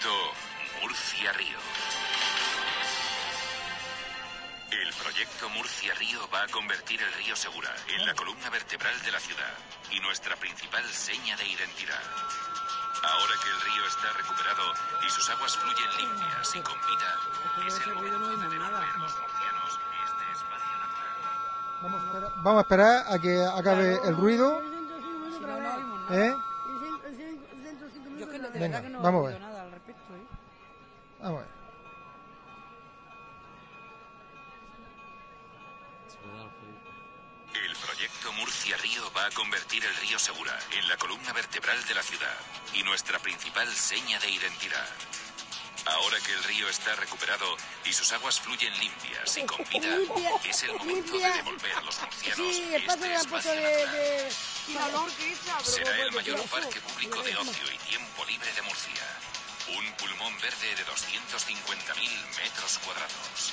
Proyecto Murcia Río. El proyecto Murcia Río va a convertir el río Segura en la columna vertebral de la ciudad y nuestra principal seña de identidad. Ahora que el río está recuperado y sus aguas fluyen limpias y con vida, es el momento de este espacio natural. Vamos a esperar, vamos a, esperar a que acabe el ruido. Si no, no oímos nada. ¿Eh? Yo es que no- de Venga, verdad que no vamos a ver. nada al respecto, ¿eh? Vamos a ver. El proyecto Murcia Río va a convertir el río Segura en la columna vertebral de la ciudad y nuestra principal seña de identidad. Ahora que el río está recuperado y sus aguas fluyen limpias y con vida, Limpia, es el momento limpia. de devolver a los murcianos Sí, el paso este espacio de... natural. Será ¿cómo el mayor ser parque eso? público de ocio y tiempo libre de Murcia. Un pulmón verde de 250.000 metros cuadrados.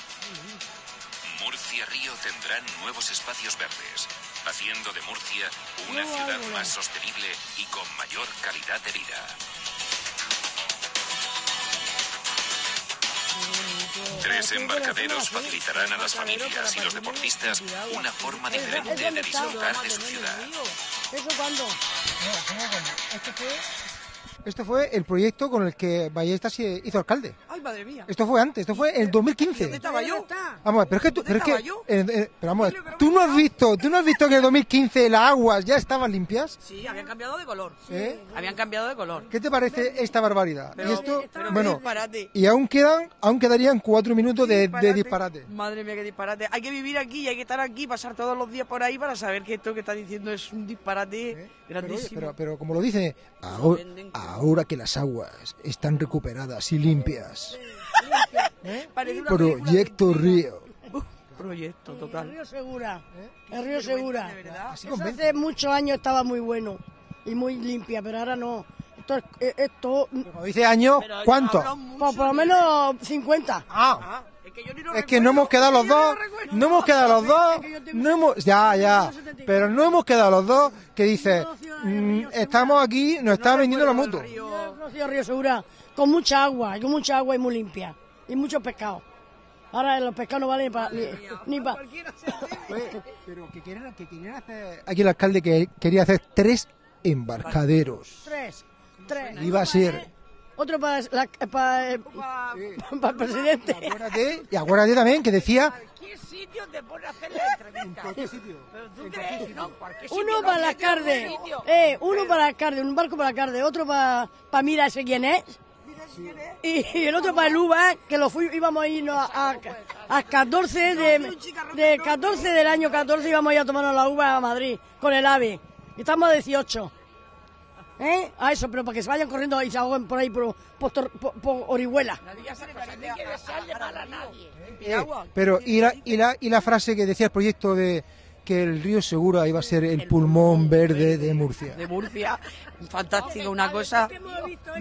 Murcia Río tendrá nuevos espacios verdes, haciendo de Murcia una ciudad más sostenible y con mayor calidad de vida. Tres embarcaderos facilitarán a las familias y los deportistas una forma diferente de disfrutar de su ciudad. ¿Eso cuándo? Esto fue el proyecto con el que Ballesta se hizo alcalde. Ay, madre mía. Esto fue antes, esto fue en el 2015. ¿Dónde estaba yo? Vamos a ver, pero es que tú, pero es que, estaba yo? eh, eh, pero vamos a ver, tú no has visto, tú no has visto que en el 2015 las aguas ya estaban limpias. Sí, habían cambiado de color. ¿Eh? Habían cambiado de color. ¿Qué te parece esta barbaridad? Pero- y esto, pero bueno, disparate. y aún quedan, aún quedarían cuatro minutos de, de Disparate. Madre mía, qué disparate. Hay que vivir aquí y hay que estar aquí, pasar todos los días por ahí para saber que esto que está diciendo es un disparate ¿Eh? Pero, grandísimo. pero, pero como lo dice, ahora, ahora que las aguas están recuperadas y limpias. Proyecto de- Río. Proyecto, El total. río Segura. El río Segura. De verdad. Así Eso convence. hace muchos años estaba muy bueno y muy limpia, pero ahora no. Esto, es- eh, esto Como dice año, ¿cuánto? mucho por, lo menos 50. Ah, Ah, es que yo ni lo es que recuerdo. no hemos quedado los dos, no lo recuerdo. no hemos quedado los dos, no hemos, ya, ya, pero no hemos quedado los dos que dice, mm, estamos aquí, nos está vendiendo la moto. Yo he conocido Río Segura con mucha agua, y con mucha agua y muy limpia. Y muchos pescados. Ahora los pescados no valen para, ni, ni para... Pero que quieren, que quieren hacer... Aquí el alcalde que quería hacer tres embarcaderos. Tres. Tres. Iba a ser otro para, la- para, el- para el presidente. Acuérdate, y acuérdate también que decía ¿Qué sitio te pone a hacer la entrevista? cualquier sitio. ¿Pero tú crees? No, cualquier Uno sitio, para no, la carde, eh, uno para la carde, un barco para la carde, otro para, para mira ese quién es. Y, y el otro para el UVA, que lo fui, íbamos a irnos a, a, a 14 de, de 14 del año 14 íbamos a ir a tomarnos la uva a Madrid con el AVE. Y estamos a 18. ¿Eh? A eso, pero para que se vayan corriendo y se ahoguen por ahí por, por, por- por Orihuela. Eh, pero y la, y, la, y la frase que decía el proyecto de que el río Segura iba a ser el pulmón verde de Murcia. de Murcia, fantástico, una cosa.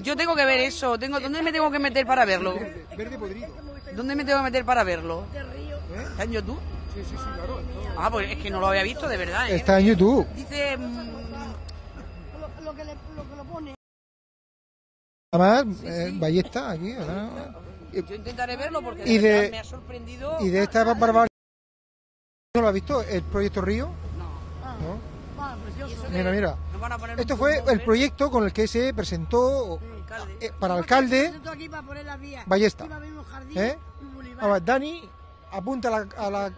Yo tengo que ver eso, tengo, ¿dónde me tengo que meter para verlo? Verde podrido. ¿Dónde me tengo que meter para verlo? ¿Está en YouTube? Sí, sí, sí, claro. Ah, pues es que no lo había visto de verdad, ¿eh? Está en YouTube. Dice, mm, Lo, que, le, lo que lo pone. Además, eh, Ballesta aquí. ¿verdad? yo intentaré verlo porque Y de- me ha sorprendido. Y de esta barbaridad. ¿No lo has visto? ¿El proyecto Río? No. Ah, precioso. Mira, mira. Esto fue el verde. proyecto con el que se presentó eh, para alcalde aquí para poner las vías. Ballesta. Jardín, ¿Eh? Dani apunta a la- a la-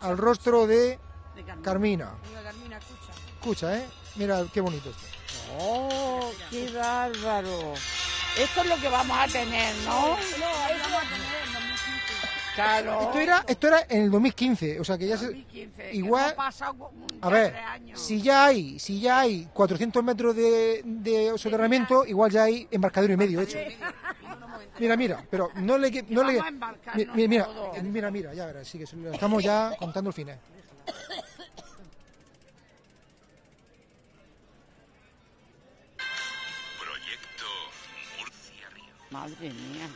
al rostro de De Carmina. Carmina, escucha. Escucha, ¿eh? Mira qué bonito esto. ¡Oh, qué bárbaro! Esto es lo que vamos a tener, ¿no? Claro. Esto era, esto era en el 2015, o sea que ya se... 2015, que igual- como A ver, tres años. si ya hay, si ya hay 400 metros de, de soterramiento, igual ya hay embarcadero y medio hecho. Mira, mira, pero no le... No le vamos a mira, mira, eh, mira, mira, ya verás, sí que se lo estamos ya contando el final. Madre mía.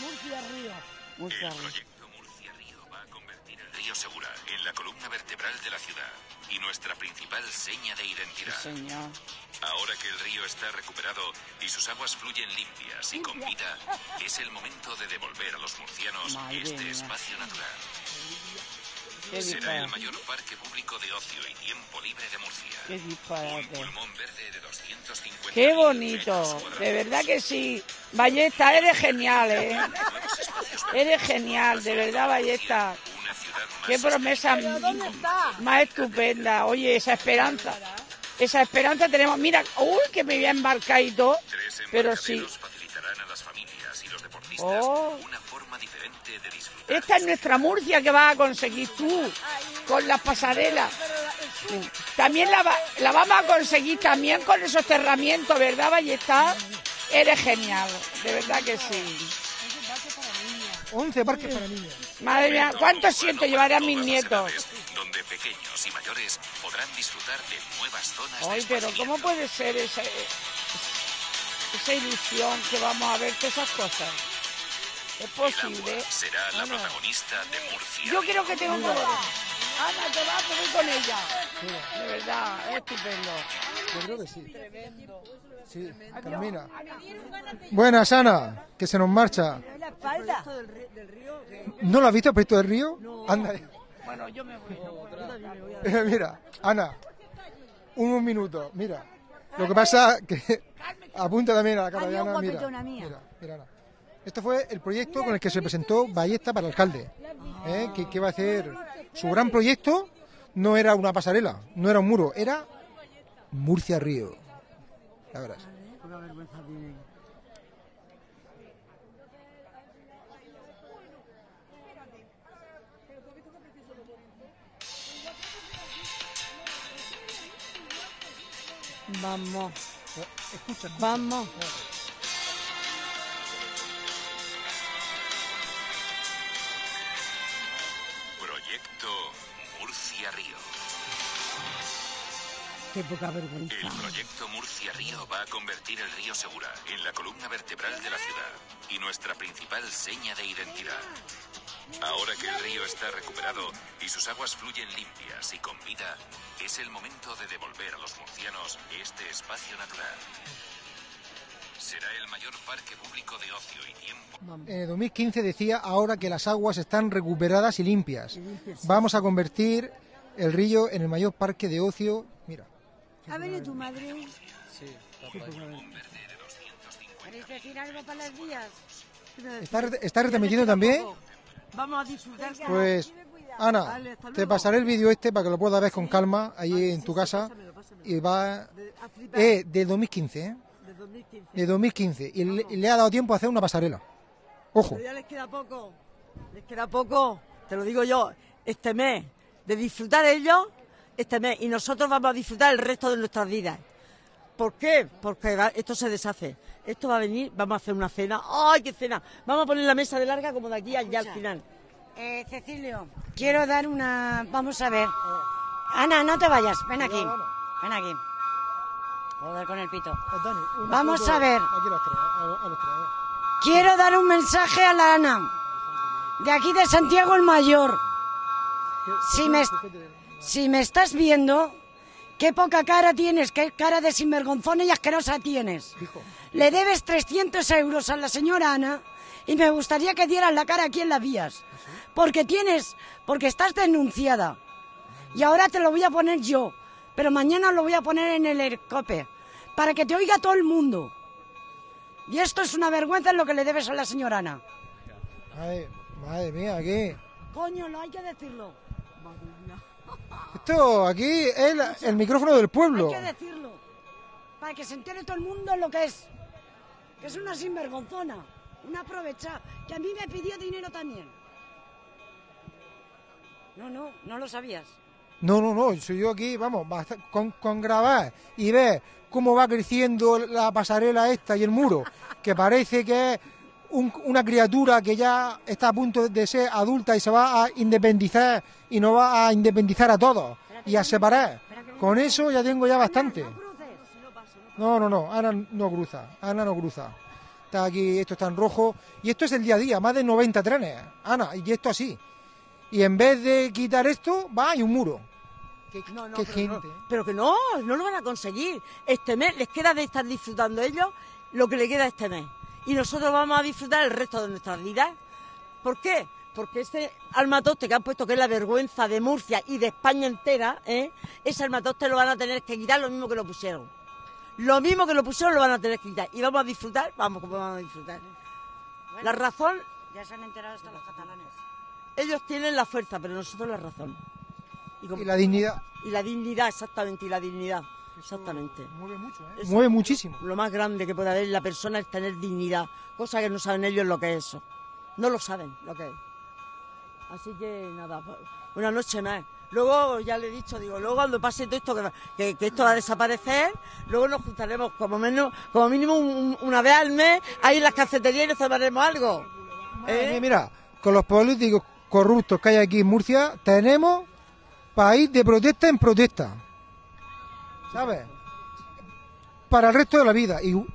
Murcia Río. Murcia El Río. proyecto Murcia Río va a convertir el río Segura en la columna vertebral de la ciudad y nuestra principal seña de identidad. Señor. Ahora que el río está recuperado y sus aguas fluyen limpias y con vida, es el momento de devolver a los murcianos Madre este mía. espacio natural. Qué Será disparate. el mayor parque público de ocio y tiempo libre de Murcia. Qué Un disparate. pulmón verde de 250 Qué bonito. De verdad que sí. Ballesta, eres genial, ¿eh? Eres genial, de verdad, Ballesta. Qué promesa más estupenda. Oye, esa esperanza. Esa esperanza tenemos. Mira, uy, que me voy a embarcar y todo. Pero sí. embarcaderos facilitarán a las familias y los deportistas Oh. una forma diferente de disfrutar. Esta es nuestra Murcia que vas a conseguir tú con las pasarelas. También la, va- la vamos a conseguir también con esos cerramientos, ¿verdad, Ballesta? Eres genial, de verdad que sí. 11 parques para niños. Madre mía, ¿cuánto siento llevaré a mis nietos? Donde pequeños y mayores podrán disfrutar de nuevas zonas Ay, pero ¿cómo puede ser esa, esa ilusión que vamos a ver todas esas cosas? ¿Es El posible? agua será la Ana. protagonista de Murcia. Yo creo que tengo que ver. Ana, te vas a con ella. De verdad, es estupendo. Yo creo que sí. Sí, Carmina. Buenas, Ana, que se nos marcha. La espalda. ¿No lo has visto el proyecto del río? Anda. Bueno, yo me voy. Mira, Ana, un minuto, mira. Lo que pasa que apunta también a la cara de Ana, mira, mira, Ana. Esto fue el proyecto con el que se presentó Ballesta para alcalde, ¿eh? que, que va a hacer su gran proyecto. No era una pasarela, no era un muro, era Murcia Río. Ya verás. Vamos, Escucha, escucha. vamos. Qué poca El vergüenza. proyecto Murcia Río va a convertir el río Segura en la columna vertebral de la ciudad y nuestra principal seña de identidad. Ahora que el río está recuperado y sus aguas fluyen limpias y con vida, es el momento de devolver a los murcianos este espacio natural. Será el mayor parque público de ocio y tiempo. En el 2015 decía ahora que las aguas están recuperadas y limpias. Vamos a convertir el río en el mayor parque de ocio. Mira, ¿Ha venido tu madre? De 250 ¿Queréis decir algo para las vías? ¿Está, está retransmitiendo también? Vamos a disfrutar. Pues, Ana, te pasaré el vídeo este para que lo puedas ver con calma ahí en tu casa. Y va. Eh, de 2015, ¿eh? De 2015. De 2015. Y le, y le ha dado tiempo a hacer una pasarela. Ojo. Pero ya les queda poco. Les queda poco, te lo digo yo, este mes, de disfrutar ellos, este mes. Y nosotros vamos a disfrutar el resto de nuestras vidas. ¿Por qué? Porque va- esto se deshace. Esto va a venir, vamos a hacer una cena. ¡Ay, qué cena! Vamos a poner la mesa de larga como de aquí allá al final. Eh, Cecilio, quiero dar una... Vamos a ver. Ana, no te vayas. Ven aquí. Ven aquí. Joder con el pito. Vamos los tres, a ver. Quiero dar un mensaje a la Ana. De aquí de Santiago el Mayor. Si me, si me estás viendo, qué poca cara tienes, qué cara de sinvergonzona y asquerosa tienes. Le debes 300 euros a la señora Ana y me gustaría que dieras la cara aquí en las vías. Porque tienes, porque estás denunciada. Y ahora te lo voy a poner yo, pero mañana lo voy a poner en el helicóptero, para que te oiga todo el mundo. Y esto es una vergüenza en lo que le debes a la señora Ana. Madre, madre mía, aquí. Coño, lo hay que decirlo. Esto aquí es la- el micrófono del pueblo. Hay que decirlo. Para que se entere todo el mundo lo que es. Que es una sinvergonzona. Una aprovechada. Que a mí me pidió dinero también. No, no, no lo sabías. No, no, no, soy yo aquí, vamos, con, con grabar y ver cómo va creciendo la pasarela esta y el muro, que parece que es un- una criatura que ya está a punto de ser adulta y se va a independizar y no va a independizar a todos y a separar. Con eso ya tengo ya bastante. No, no, no, Ana no cruza, Ana no cruza. Está aquí, esto está en rojo y esto es el día a día, más de 90 trenes, Ana, y esto así. Y en vez de quitar esto, va y un muro. Qué, No, no, pero, gente. no, pero que no, no lo van a conseguir. Este mes les queda de estar disfrutando ellos lo que le queda este mes. Y nosotros vamos a disfrutar el resto de nuestras vidas. ¿Por qué? Porque ese almatoste que han puesto, que es la vergüenza de Murcia y de España entera, ¿eh? ese almatoste lo van a tener que quitar lo mismo que lo pusieron. Lo mismo que lo pusieron lo van a tener que quitar. Y vamos a disfrutar, vamos, como vamos a disfrutar. La razón, Ya se han enterado hasta los catalanes. ellos tienen la fuerza, pero nosotros la razón. como- Y la dignidad. Y la dignidad, exactamente, y la dignidad. Exactamente. Mueve mucho, ¿eh? Mueve muchísimo. Lo más grande que puede haber en la persona es tener dignidad, cosa que no saben ellos lo que es eso. No lo saben lo que es. Así que nada, pues, una noche más. Luego, ya le he dicho, digo, luego cuando pase todo esto, que, va- que, que esto va a desaparecer, luego nos juntaremos como menos, como mínimo un- una vez al mes, ahí en las cafeterías y nos tomaremos algo. ¿Eh? Mira, con los políticos corruptos que hay aquí en Murcia, tenemos país de protesta en protesta. ¿Sabes? Para el resto de la vida. Igu-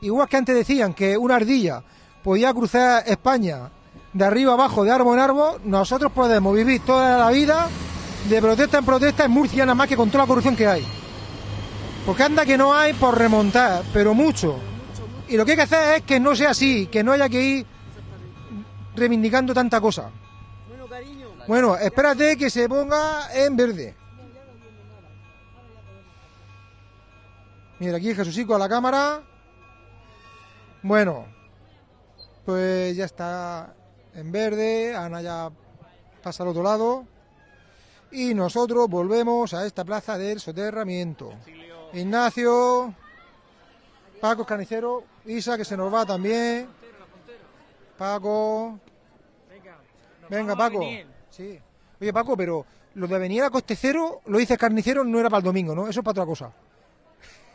Igual que antes decían que una ardilla podía cruzar España de arriba abajo, de árbol en árbol, nosotros podemos vivir toda la vida de protesta en protesta en Murcia, nada más que con toda la corrupción que hay. Porque anda que no hay por remontar, pero mucho. Y lo que hay que hacer es que no sea así, que no haya que ir reivindicando tanta cosa. Bueno, espérate que se ponga en verde. Mira, aquí Jesucico a la cámara. Bueno, pues ya está en verde. Ana ya pasa al otro lado. Y nosotros volvemos a esta plaza del soterramiento. Ignacio, Paco Carnicero, Isa que se nos va también. Paco. Venga, Paco. Sí. Oye, Paco, pero lo de venir a coste cero, lo dices carnicero, no era para el domingo, ¿no? Eso es para otra cosa.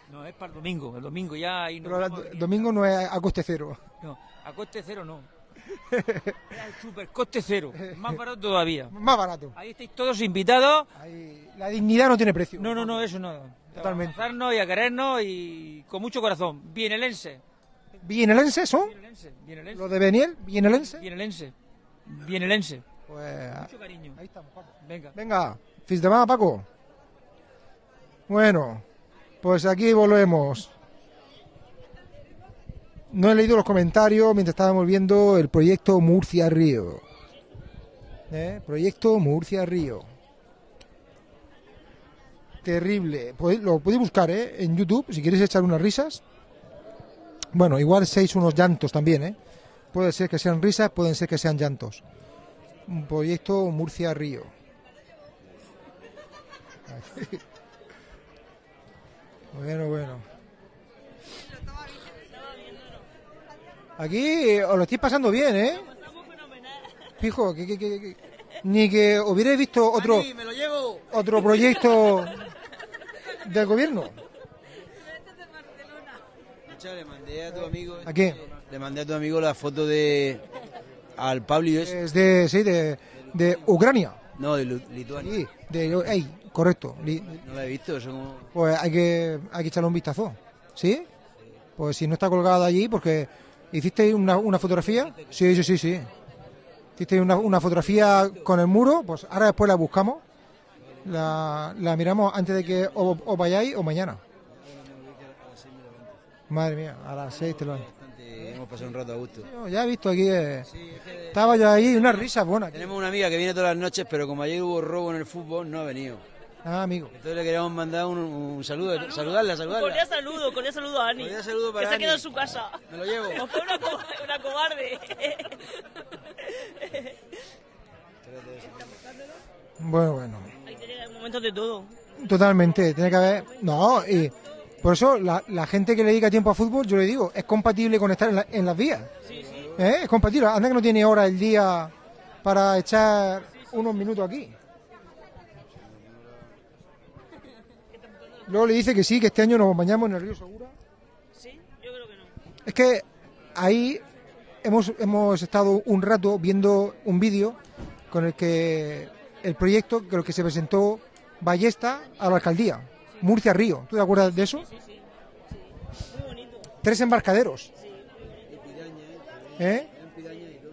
No, es para el domingo. El domingo ya ahí nos Pero el domingo no es a coste cero. No, a coste cero no. Era el super coste cero. Más barato todavía. Más barato. Ahí estáis todos invitados. La dignidad no tiene precio. No, no, no, eso no. Totalmente. A y a querernos y con mucho corazón. Bienelense. ¿Vienelense son? Bienelense. Bienelense. ¿Lo de Beniel? ¿Vienelense? Bienelense. Bienelense. Pues Mucho cariño. Ahí estamos, Paco. Venga. Venga, fins de más, Paco. Bueno, pues aquí volvemos. No he leído los comentarios mientras estábamos viendo el proyecto Murcia Río. ¿Eh? Proyecto Murcia Río. Terrible. Podéis- Lo podéis buscar ¿eh? en YouTube si queréis echar unas risas. Bueno, igual seis unos llantos también, ¿eh? Puede ser que sean risas, pueden ser que sean llantos. Un proyecto Murcia-Río. Bueno, bueno. Aquí os lo estáis pasando bien, ¿eh? Fijo, que, que- que- que- ni que hubierais visto otro, me lo llevo. otro proyecto del gobierno. Le mandé a tu amigo. ¿A quién? Le mandé a tu amigo la foto de. Al Pablo ese. Es de, sí, de, de Ucrania. No, de Lituania. Sí, de, ey, correcto. No la he visto, eso como. Pues hay que, hay que echarle un vistazo. ¿Sí? Pues si no está colgada allí, porque hiciste una, una fotografía. Sí, sí, sí, sí. Hiciste una, una fotografía con el muro, pues ahora después la buscamos. La, la miramos antes de que o- os vayáis o mañana. Madre mía, a las seis te lo han. Hemos pasado un rato a gusto. Ya he visto aquí. eh, estaba yo ahí, una risa buena. Tenemos una amiga que viene todas las noches, pero como ayer hubo robo en el fútbol, no ha venido. Ah, amigo. Entonces le queríamos mandar un, un saludo, saludarla, saludarla. saludo, cordial saludo a Ani. Cordial saludo para que se ha quedado en su casa. Me lo llevo. O fue una, co- una cobarde. Bueno, bueno. Hay que tener momentos de todo. Totalmente, tiene que haber. No, y por eso la, la gente que le dedica tiempo a fútbol, yo le digo, es compatible con estar en, la- en las vías. ¿Eh? Es compatible. Anda que no tiene hora el día para echar unos minutos aquí. Luego le dice que sí, que este año nos bañamos en el río Segura. Sí, yo creo que no. Es que ahí hemos, hemos estado un rato viendo un vídeo con el que el proyecto con el que se presentó Ballesta a la alcaldía, Murcia Río. ¿Tú te acuerdas de eso? Tres embarcaderos. ¿Eh?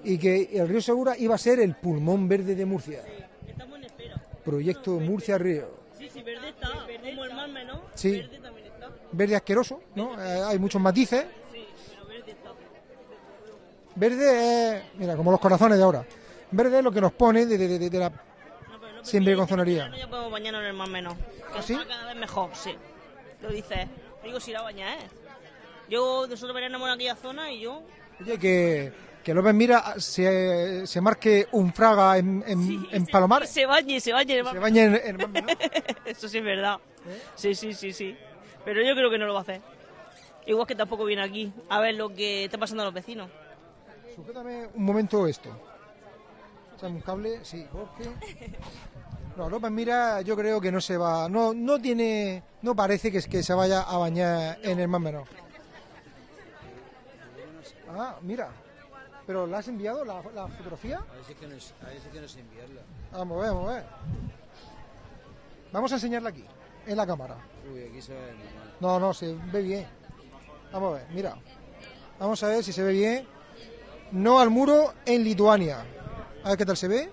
Y que el río Segura iba a ser el pulmón verde de Murcia. Estamos en espera. Proyecto Murcia Río. Sí, verde está. Como el más menos. Sí. Verde también está. Verde asqueroso, ¿no? Eh, hay muchos matices. Sí, pero verde está. Verde es, mira, como los corazones de ahora. Verde es lo que nos pone de, de- de- de la siempre conzonería. No ya podemos bañarnos en el más menos. Que ¿Ah, sí? está cada vez mejor, sí. Lo dices. Digo, si la baña, ¿eh? Yo, nosotros veníamos en aquella zona y yo... Oye, que, que López Mira se, se marque un fraga en, en, en Palomar. Y se bañe, se bañe en Se bañe en, en el mar menor. Eso sí es verdad. ¿Eh? Sí, sí, sí, sí. Pero yo creo que no lo va a hacer. Igual que tampoco viene aquí a ver lo que está pasando a los vecinos. Sujétame un momento esto. Échame un cable, sí, porque... No, López Mira yo creo que no se va... No, no tiene... No parece que, es que se vaya a bañar en el mar menor. Ah, mira. ¿Pero la has enviado, la, la fotografía? A veces que no, es- a veces que no sé enviarla. Vamos a ver, vamos a ver. Vamos a enseñarla aquí, en la cámara. Uy, aquí se ve normal. No, no, se ve bien. Vamos a ver, mira. Vamos a ver si se ve bien. No al muro en Lituania. A ver qué tal se ve.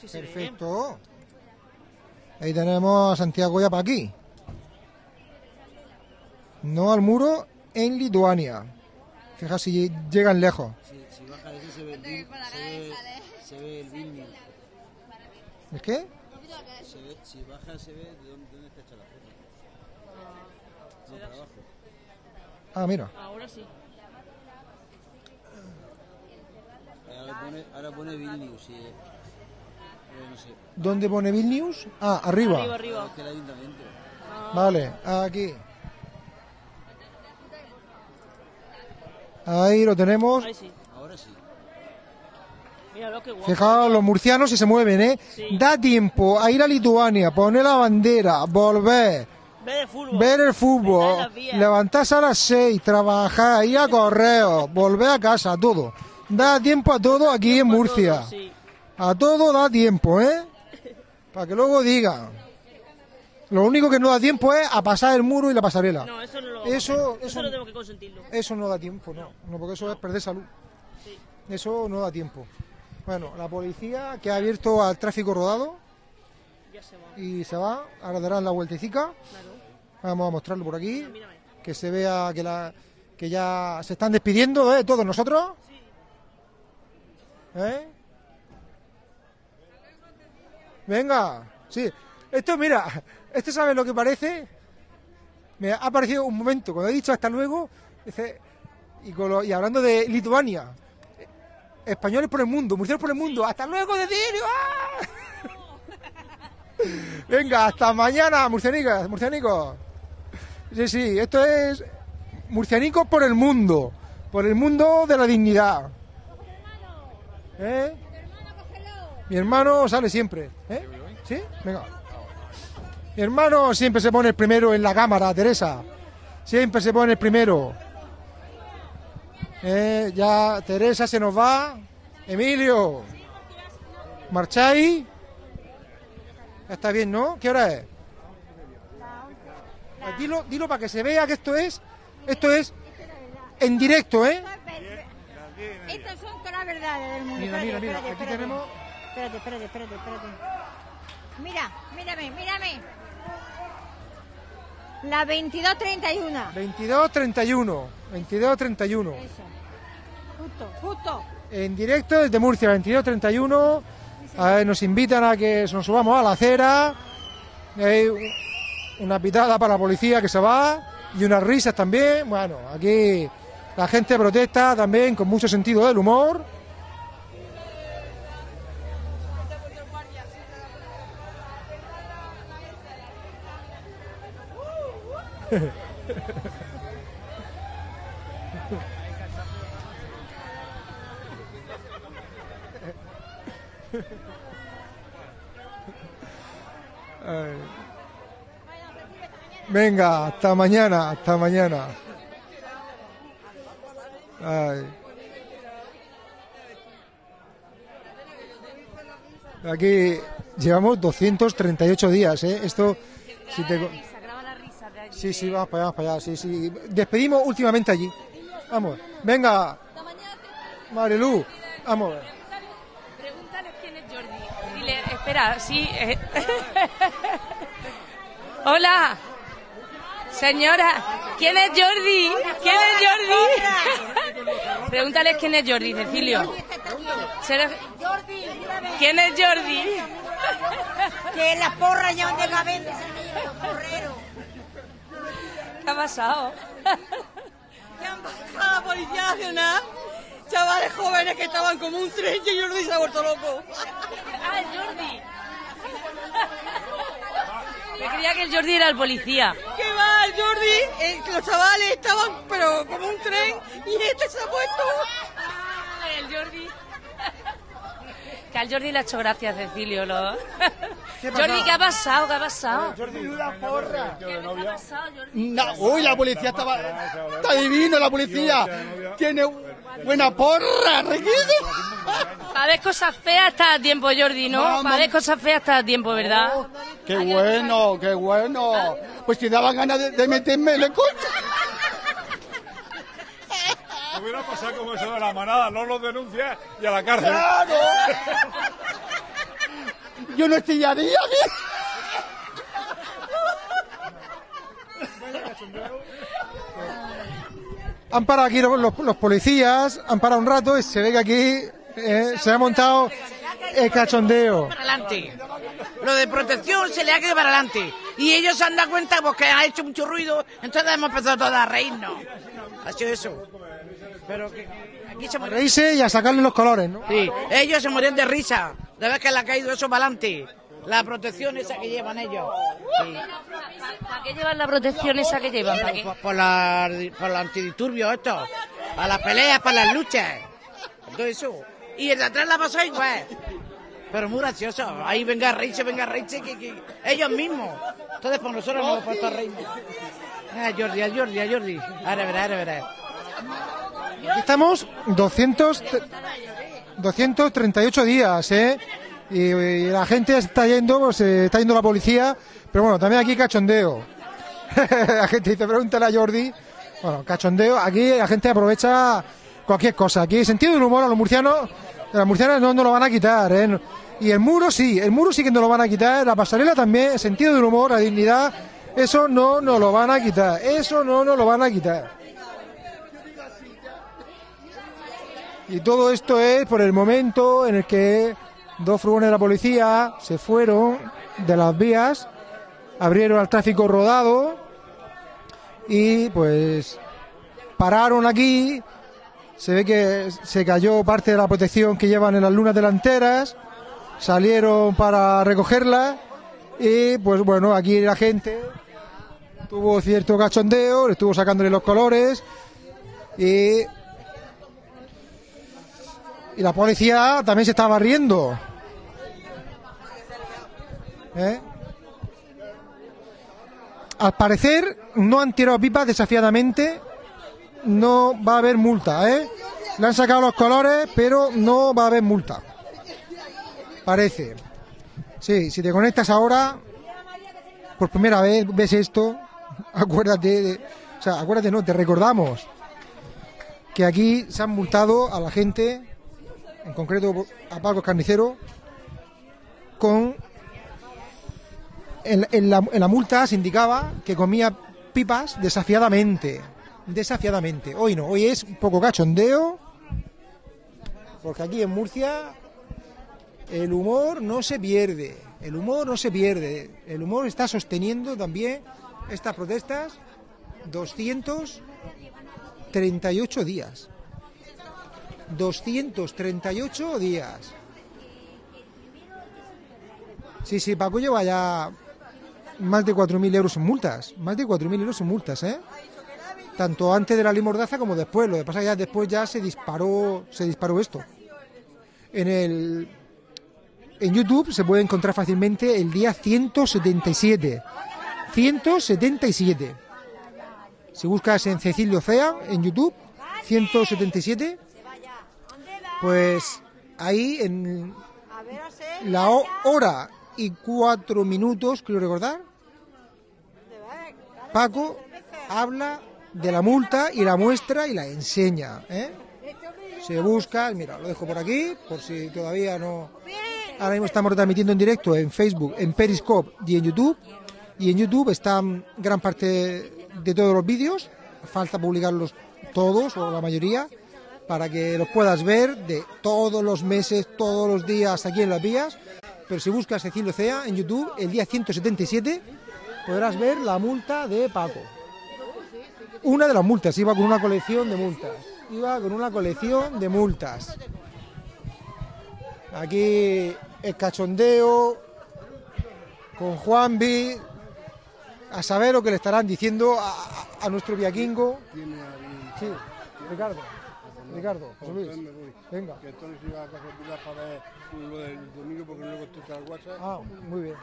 Sí, se ve Perfecto. Ahí tenemos a Santiago ya para aquí. No al muro en Lituania. Fija si llegan lejos. Si, si baja eso se ve el, se ve, se ve el Vilnius. ¿Es qué? Se ve- si baja se ve de dónde, dónde está hecha la foto. No, para abajo. Ah, mira. Ahora sí. Ahora pone, ahora pone Vilnius y... eh, no sé. ¿Dónde pone Vilnius? Ah, arriba. Arriba, arriba. Es que el ayuntamiento. Vale, aquí. Ahí lo tenemos. Ahí sí. Ahora sí. Mira lo que guapo. Fijaos, los murcianos si se mueven, ¿eh? Sí. Da tiempo a ir a Lituania, poner la bandera, volver, Ver el fútbol. ver el fútbol, levantarse a las seis, trabajar, ir a correo, volver a casa, todo. Da tiempo a todo aquí en Murcia. Sí. A todo da tiempo, ¿eh? Para que luego digan. Lo único que no da tiempo es a pasar el muro y la pasarela. No, eso no lo Eso, eso, Eso no tenemos que consentirlo. eso no da tiempo, no. No, porque eso es perder salud. Sí. Eso no da tiempo. Bueno, la policía que ha abierto al tráfico rodado Ya se va. y se va, ahora darán la vueltecica. Claro. Vamos a mostrarlo por aquí, que se vea que la que ya se están despidiendo de todos nosotros. ¿Eh? Venga, sí. Esto, mira, esto sabe lo que parece. me ha parecido un momento, cuando he dicho hasta luego, dice, y, con lo- y hablando de Lituania, eh, españoles por el mundo, murcianos por el mundo, hasta luego, Cecilio. ¡ah! Venga, hasta mañana, murcianicas, murcianicos. Sí, sí, esto es murcianicos por el mundo, por el mundo de la dignidad. ¿Eh? Mi hermano sale siempre. ¿Eh? ¿Sí? Venga. Mi hermano siempre se pone el primero en la cámara, Teresa. Siempre se pone el primero. Eh, ya Teresa se nos va. Emilio. ¿Marcháis? Está bien, ¿no? ¿Qué hora es? Dilo, dilo para que se vea que esto es, esto es en directo, ¿eh? Estas son todas las verdades del mundo. Mira, mira, mira, aquí tenemos- Espérate, espérate, espérate, espérate. Mira, mírame, mírame. La 2231. 22-31. 22-31. Justo, justo. En directo desde Murcia, 22-31. A ver, nos invitan a que nos subamos a la acera. Hay un- una pitada para la policía que se va. Y unas risas también. Bueno, aquí la gente protesta también con mucho sentido del humor. Venga, hasta mañana, hasta mañana. Ay. Aquí llevamos 238 días, ¿eh? Esto, si te... Sí, sí, vamos para allá, vamos para allá, sí, sí. Despedimos últimamente allí. Vamos, venga. Marilu, vamos. Pregúntale quién es Jordi. Dile, espera, sí. eh. Hola. Señora, ¿quién es Jordi? ¿Quién es Jordi? Pregúntale quién es Jordi, Cecilio. ¿Será- ¿Quién es Jordi? Que la porra ya de cabeza, porrero. ¿Qué ha pasado? Que han bajado la Policía Nacional, chavales jóvenes que estaban como un tren y Jordi se ha vuelto loco. Ah, el Jordi. Me creía que el Jordi era el policía. ¿Qué va, el Jordi? Eh, los chavales estaban pero como un tren y este se ha puesto... Ah, el Jordi. Que al Jordi le ha hecho gracia, Cecilio. ¿no? Jordi, ¿qué ha pasado? ¿Qué ha pasado? una porra. ¿Qué ha pasado, Jordi? No, uy, la policía estaba. Está divino la policía. Tiene buena porra, riquísimo. Para ver cosas feas está a tiempo, Jordi, ¿no? Para ver cosas feas está a tiempo, ¿verdad? Qué bueno, qué bueno. Pues si daban ganas de, de meterme en el coche. Hubiera pasado como eso de la manada, no los denuncias y a la cárcel. ¡Claro! Yo no estillaría aquí. Han parado aquí los, los- los policías, han parado un rato y se ve que aquí eh, se ha montado el cachondeo. Para adelante. Lo de protección se le ha quedado para adelante. Y ellos se han dado cuenta porque ha hecho mucho ruido, entonces hemos empezado todos a reírnos. Ha sido eso. Pero que, aquí se A reírse y a sacarle los colores, ¿no? Sí, ellos se morían de risa. De ver que le ha caído eso para adelante. La protección esa que llevan ellos. Sí. ¿Para qué llevan la protección esa que llevan? ¿Para qué? Por, por la, por los antidisturbios esto. Para las peleas, para las luchas. Todo eso. Y el de atrás la pasó igual. Pero muy gracioso. Ahí venga reírse, venga. Que, que ellos mismos. Entonces por nosotros nos hemos puesto a reírnos. A Jordi, a Jordi, a Jordi. Ahora verás, ahora verás. Aquí estamos 200, 238 días, ¿eh? Y, la gente está yendo, pues, eh, está yendo la policía, pero bueno, también aquí cachondeo. la gente dice, pregúntale a Jordi. Bueno, cachondeo, aquí la gente aprovecha cualquier cosa. Aquí sentido del humor a los murcianos, a las murcianas no nos lo van a quitar, ¿eh? Y el muro sí, el muro sí que nos lo van a quitar, la pasarela también, el sentido del humor, la dignidad, eso no nos lo van a quitar, eso no nos lo van a quitar. Y todo esto es por el momento en el que dos furgones de la policía se fueron de las vías, abrieron al tráfico rodado y pues pararon aquí. Se ve que se cayó parte de la protección que llevan en las lunas delanteras. Salieron para recogerla y pues bueno, aquí la gente tuvo cierto cachondeo, estuvo sacándole los colores y, y la policía también se estaba riendo. ¿Eh? Al parecer no han tirado pipas desafiadamente, no va a haber multa, ¿eh? Le han sacado los colores, pero no va a haber multa. Parece. Sí, si te conectas ahora, por primera vez ves esto, acuérdate, de, o sea, acuérdate, no, te recordamos que aquí se han multado a la gente, en concreto a Paco Carnicero, con en, la, en la multa se indicaba que comía pipas desafiadamente. Desafiadamente. Hoy no, hoy es un poco cachondeo. Porque aquí en Murcia el humor no se pierde. El humor no se pierde. El humor está sosteniendo también estas protestas 238 días. 238 días. Sí, sí, Paco lleva ya más de 4.000 euros en multas. Más de 4.000 euros en multas, ¿eh? Tanto antes de la ley Mordaza como después. Lo que pasa es que ya después ya se disparó, se disparó esto. En el en YouTube se puede encontrar fácilmente el día 177. 177. Si buscas en Cecilio Cea en YouTube, 177, pues ahí en la ho- hora y cuatro minutos, creo recordar, Paco habla de la multa y la muestra y la enseña. ¿eh? Se busca, mira, lo dejo por aquí, por si todavía no... Ahora mismo estamos transmitiendo en directo en Facebook, en Periscope y en YouTube. Y en YouTube están gran parte de todos los vídeos. Falta publicarlos todos o la mayoría para que los puedas ver de todos los meses, todos los días aquí en las vías. Pero si buscas Cecilio Cea en YouTube, el día 177 podrás ver la multa de Paco. Una de las multas, iba con una colección de multas. Iba con una colección de multas. Aquí el cachondeo con Juanvi, a saber lo que le estarán diciendo a, a- nuestro viaquingo. Sí, Ricardo. Ricardo, José Luis. Venga. Que entonces iba a Casa Pilar para ver lo del domingo porque no le contesta el WhatsApp. Ah, muy bien.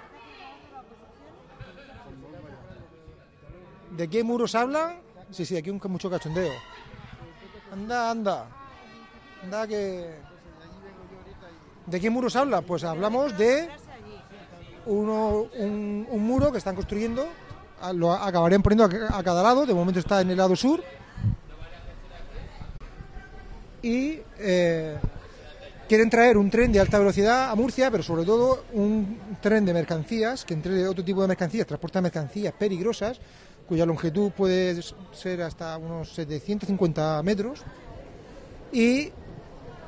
¿De qué muros hablan? Sí, sí, aquí un mucho cachondeo. Anda, anda. Anda que... ¿De qué muros habla? Pues hablamos de uno, un, un muro que están construyendo. Lo acabarían poniendo a, a cada lado. De momento está en el lado sur. Y eh, quieren traer un tren de alta velocidad a Murcia, pero sobre todo un tren de mercancías, que entre otro tipo de mercancías, transporta mercancías peligrosas, cuya longitud puede ser hasta unos 750 metros, y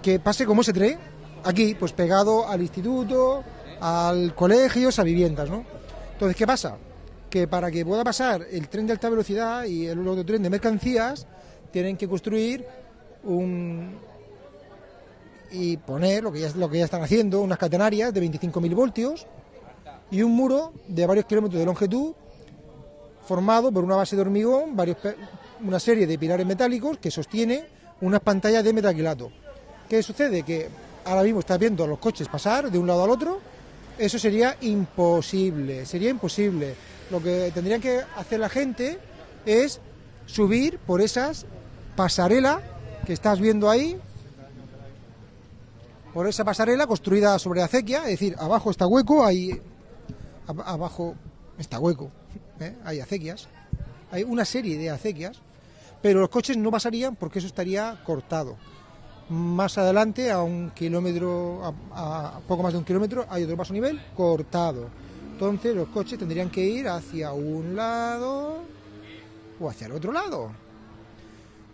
que pase como ese tren, aquí, pues pegado al instituto, al colegio, a viviendas, ¿no? Entonces, ¿qué pasa? Que para que pueda pasar el tren de alta velocidad y el otro tren de mercancías, tienen que construir un y poner lo que ya, lo que ya están haciendo, unas catenarias de 25.000 voltios y un muro de varios kilómetros de longitud formado por una base de hormigón, varios, una serie de pilares metálicos que sostiene unas pantallas de metaquilato. ¿Qué sucede? Que ahora mismo estás viendo a los coches pasar de un lado al otro, eso sería imposible, sería imposible. Lo que tendrían que hacer la gente es subir por esas pasarelas que estás viendo ahí, por esa pasarela construida sobre acequia, es decir, abajo está hueco, ahí ab- abajo está hueco, ¿eh? hay acequias, hay una serie de acequias, pero los coches no pasarían porque eso estaría cortado. Más adelante, a un kilómetro, a, a poco más de un kilómetro, hay otro paso nivel cortado. Entonces los coches tendrían que ir hacia un lado o hacia el otro lado.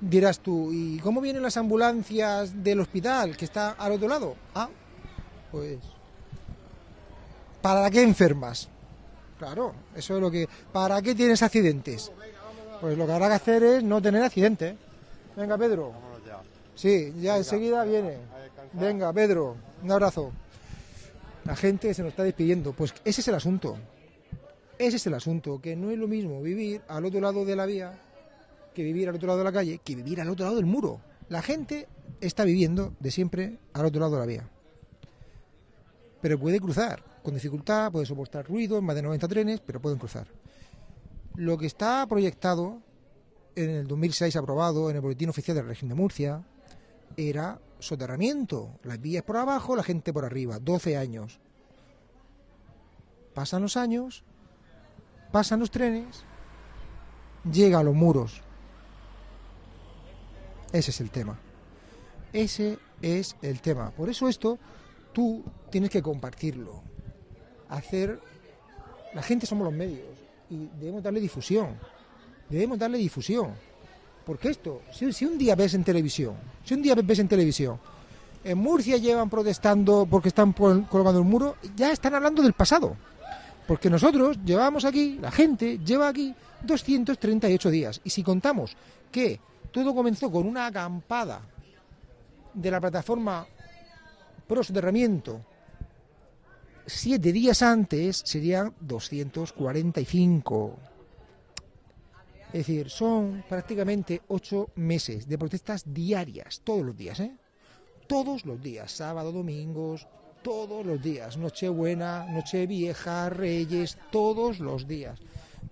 Dirás tú, ¿y cómo vienen las ambulancias del hospital que está al otro lado? Ah, pues... ¿Para qué enfermas? Claro, eso es lo que... ¿Para qué tienes accidentes? Pues lo que habrá que hacer es no tener accidentes. Venga, Pedro. Sí, ya enseguida viene. Venga, Pedro, un abrazo. La gente se nos está despidiendo. Pues ese es el asunto. Ese es el asunto, que no es lo mismo vivir al otro lado de la vía que vivir al otro lado de la calle, que vivir al otro lado del muro. La gente está viviendo de siempre al otro lado de la vía. Pero puede cruzar con dificultad, puede soportar ruido, más de 90 trenes, pero pueden cruzar. Lo que está proyectado en el 2006 aprobado en el Boletín Oficial del Régimen de Murcia era soterramiento, las vías por abajo, la gente por arriba, 12 años. Pasan los años, pasan los trenes, llega a los muros. Ese es el tema. Ese es el tema. Por eso esto tú tienes que compartirlo. Hacer... La gente somos los medios y debemos darle difusión. Debemos darle difusión. Porque esto, si, un día ves en televisión, si un día ves en televisión, en Murcia llevan protestando porque están colgando el muro, ya están hablando del pasado. Porque nosotros llevamos aquí, la gente lleva aquí 238 días. Y si contamos que todo comenzó con una acampada de la plataforma pro soterramiento siete días antes, serían 245. Es decir, son prácticamente ocho meses de protestas diarias, todos los días, ¿eh? Todos los días, sábado, domingos, todos los días, Nochebuena, Nochevieja, Reyes, todos los días.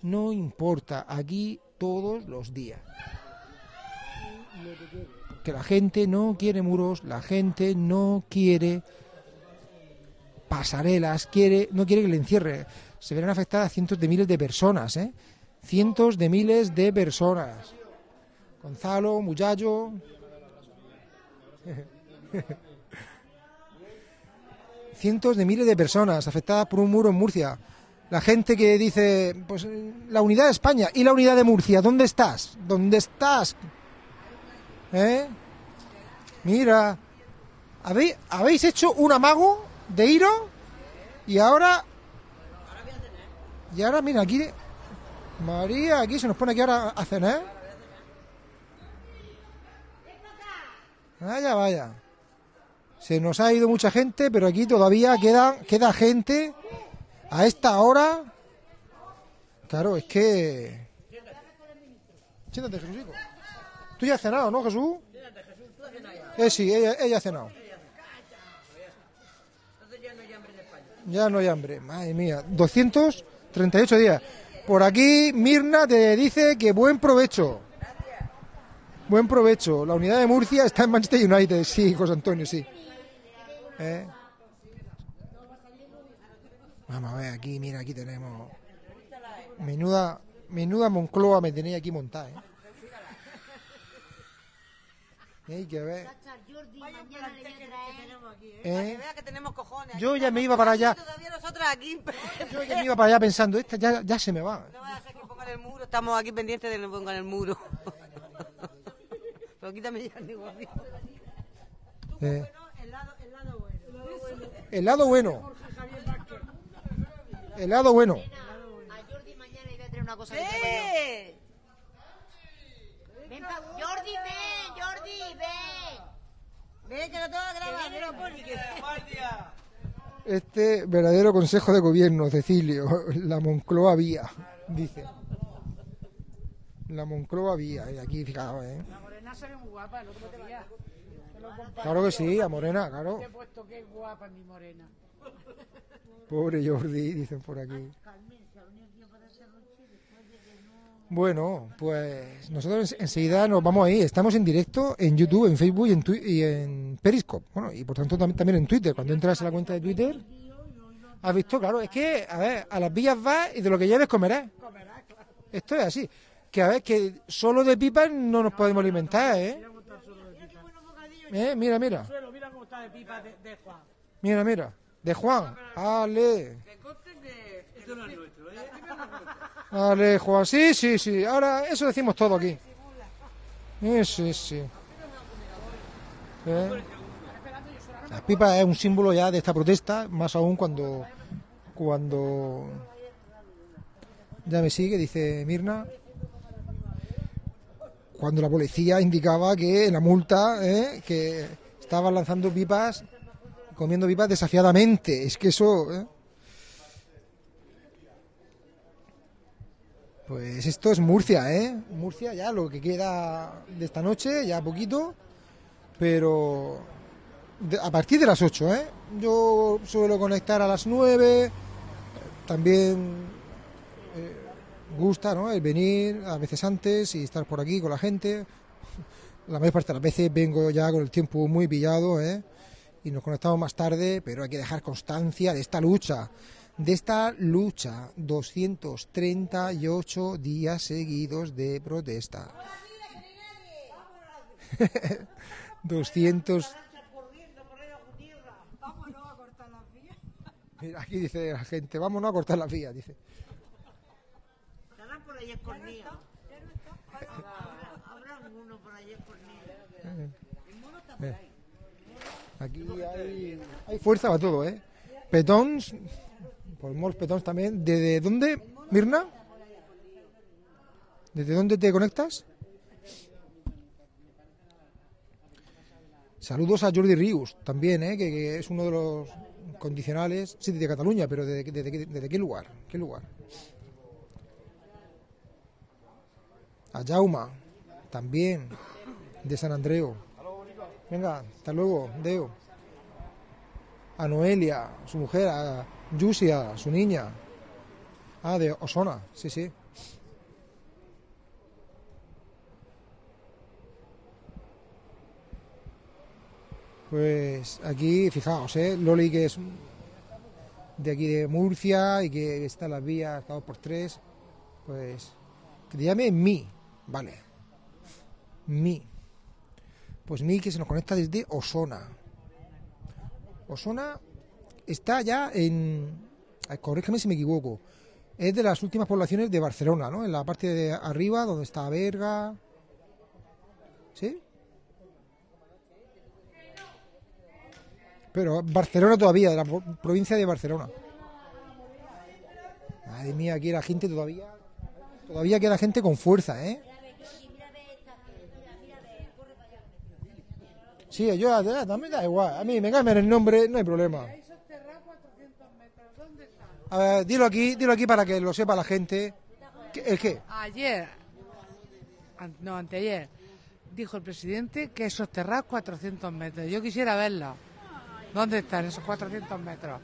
No importa, aquí todos los días. Que la gente no quiere muros, la gente no quiere pasarelas, quiere, no quiere que le encierre. Se verán afectadas cientos de miles de personas, ¿eh? Cientos de miles de personas. Gonzalo, Muchacho. Cientos de miles de personas afectadas por un muro en Murcia. La gente que dice, pues la unidad de España y la unidad de Murcia, ¿dónde estás? ¿Dónde estás? ¿Eh? Mira, ¿habéis, hecho un amago de iros y ahora... Y ahora, mira, aquí... María, aquí se nos pone aquí ahora a cenar. Vaya, vaya. Se nos ha ido mucha gente, pero aquí todavía queda, queda gente a esta hora. Claro, es que... Siéntate, Jesucico. Tú ya has cenado, ¿no, Jesús? Eh, sí, ella, ella ha cenado. Ya no hay hambre, madre mía. 238 días. Por aquí Mirna te dice que buen provecho. Buen provecho. La unidad de Murcia está en Manchester United. Sí, José Antonio, sí. ¿Eh? Vamos a ver, aquí, mira, aquí tenemos. Menuda, menuda Moncloa me tenéis aquí montada, ¿eh? Hay que ver. ¿Eh? cojones. Yo ya me iba para allá. Aquí. Yo ya me iba para allá pensando, esta ya, ya se me va. No vaya a ser que pongan el muro. Estamos aquí pendientes de que pongan el muro. Pero quítame ya el negocio. Eh, El lado, el lado bueno. el lado bueno. El lado bueno. A Jordi mañana iba a traer una cosa ¡Eh! Ven pa... Jordi, ven, Jordi, ven. Ven, que lo tengo que grabar. Que viene Poli, que- Este verdadero consejo de gobierno, Cecilio, la Moncloa vía, dice. La Moncloa vía, y aquí fijaos, ¿eh? La morena se ve muy guapa el otro día. Te. Claro que sí, a Morena, claro. Te he puesto que guapa mi morena. Pobre Jordi, dicen por aquí. Bueno, pues nosotros en- enseguida nos vamos ahí. Estamos en directo en YouTube, en Facebook y en, Twi- y en Periscope. Bueno, y por tanto tam- también en Twitter. Cuando entras a la cuenta de Twitter, has visto, claro, es que, a ver, a las villas vas y de lo que lleves comerás. Esto es así. Que a ver, que solo de pipas no nos podemos alimentar, ¿eh? ¿Eh? Mira, mira. Suelo, mira cómo está de pipa de, de Juan. Mira, mira. De Juan. Ale. Esto no es nuestro, ¿eh? Ale, Juan. Sí, sí, sí. Ahora, eso decimos todo aquí. Sí, sí, sí. ¿Eh? La pipa es un símbolo ya de esta protesta, más aún cuando, cuando ya me sigue, dice Mirna. cuando la policía indicaba que en la multa, ¿eh? que estaban lanzando pipas, comiendo pipas desafiadamente. Es que eso... ¿eh? Pues esto es Murcia, ¿eh? Murcia ya lo que queda de esta noche, ya poquito, pero a partir de las 8, ¿eh? Yo suelo conectar a las 9, también eh, gusta, ¿no? El venir a veces antes y estar por aquí con la gente. La mayor parte de las veces vengo ya con el tiempo muy pillado, ¿eh? Y nos conectamos más tarde, pero hay que dejar constancia de esta lucha, de esta lucha, 238 días seguidos de protesta. 200 Mira, aquí dice la gente, vámonos a cortar las vías, dice. Estarán por ahí escondidos. Habrá alguno por ahí escondido. Eh. Aquí hay, hay fuerza para todo, ¿eh? Petons, pues molts también. ¿Desde dónde, Mirna? ¿Desde dónde te conectas? Saludos a Jordi Rius, también, ¿eh? que, es uno de los condicionales, sí, de Cataluña, pero ¿desde, desde, qué- desde qué lugar? ¿Qué lugar? A Jauma, también, de San Andreu. Venga, hasta luego, Deo. A Noelia, su mujer, a Yusia, su niña. Ah, de Osona, sí, sí. Pues aquí, fijaos, ¿eh? Loli que es de aquí de Murcia y que está en las vías cada por tres, pues que te llame Mi, vale. Mi. Pues Mi que se nos conecta desde Osona. Osona está ya en, corrígeme si me equivoco, es de las últimas poblaciones de Barcelona, ¿no? En la parte de arriba donde está Berga, ¿sí? Pero Barcelona todavía, de la pro- provincia de Barcelona. Madre mía, aquí la gente todavía, todavía queda gente con fuerza, ¿eh? Sí, yo me da igual. A mí me cambian el nombre, no hay problema. A ver, dilo aquí, dilo aquí para que lo sepa la gente. ¿Qué- ¿El qué? Ayer, no, anteayer, dijo el presidente que sosterrar 400 metros. Yo quisiera verlo. ¿Dónde están esos 400 metros?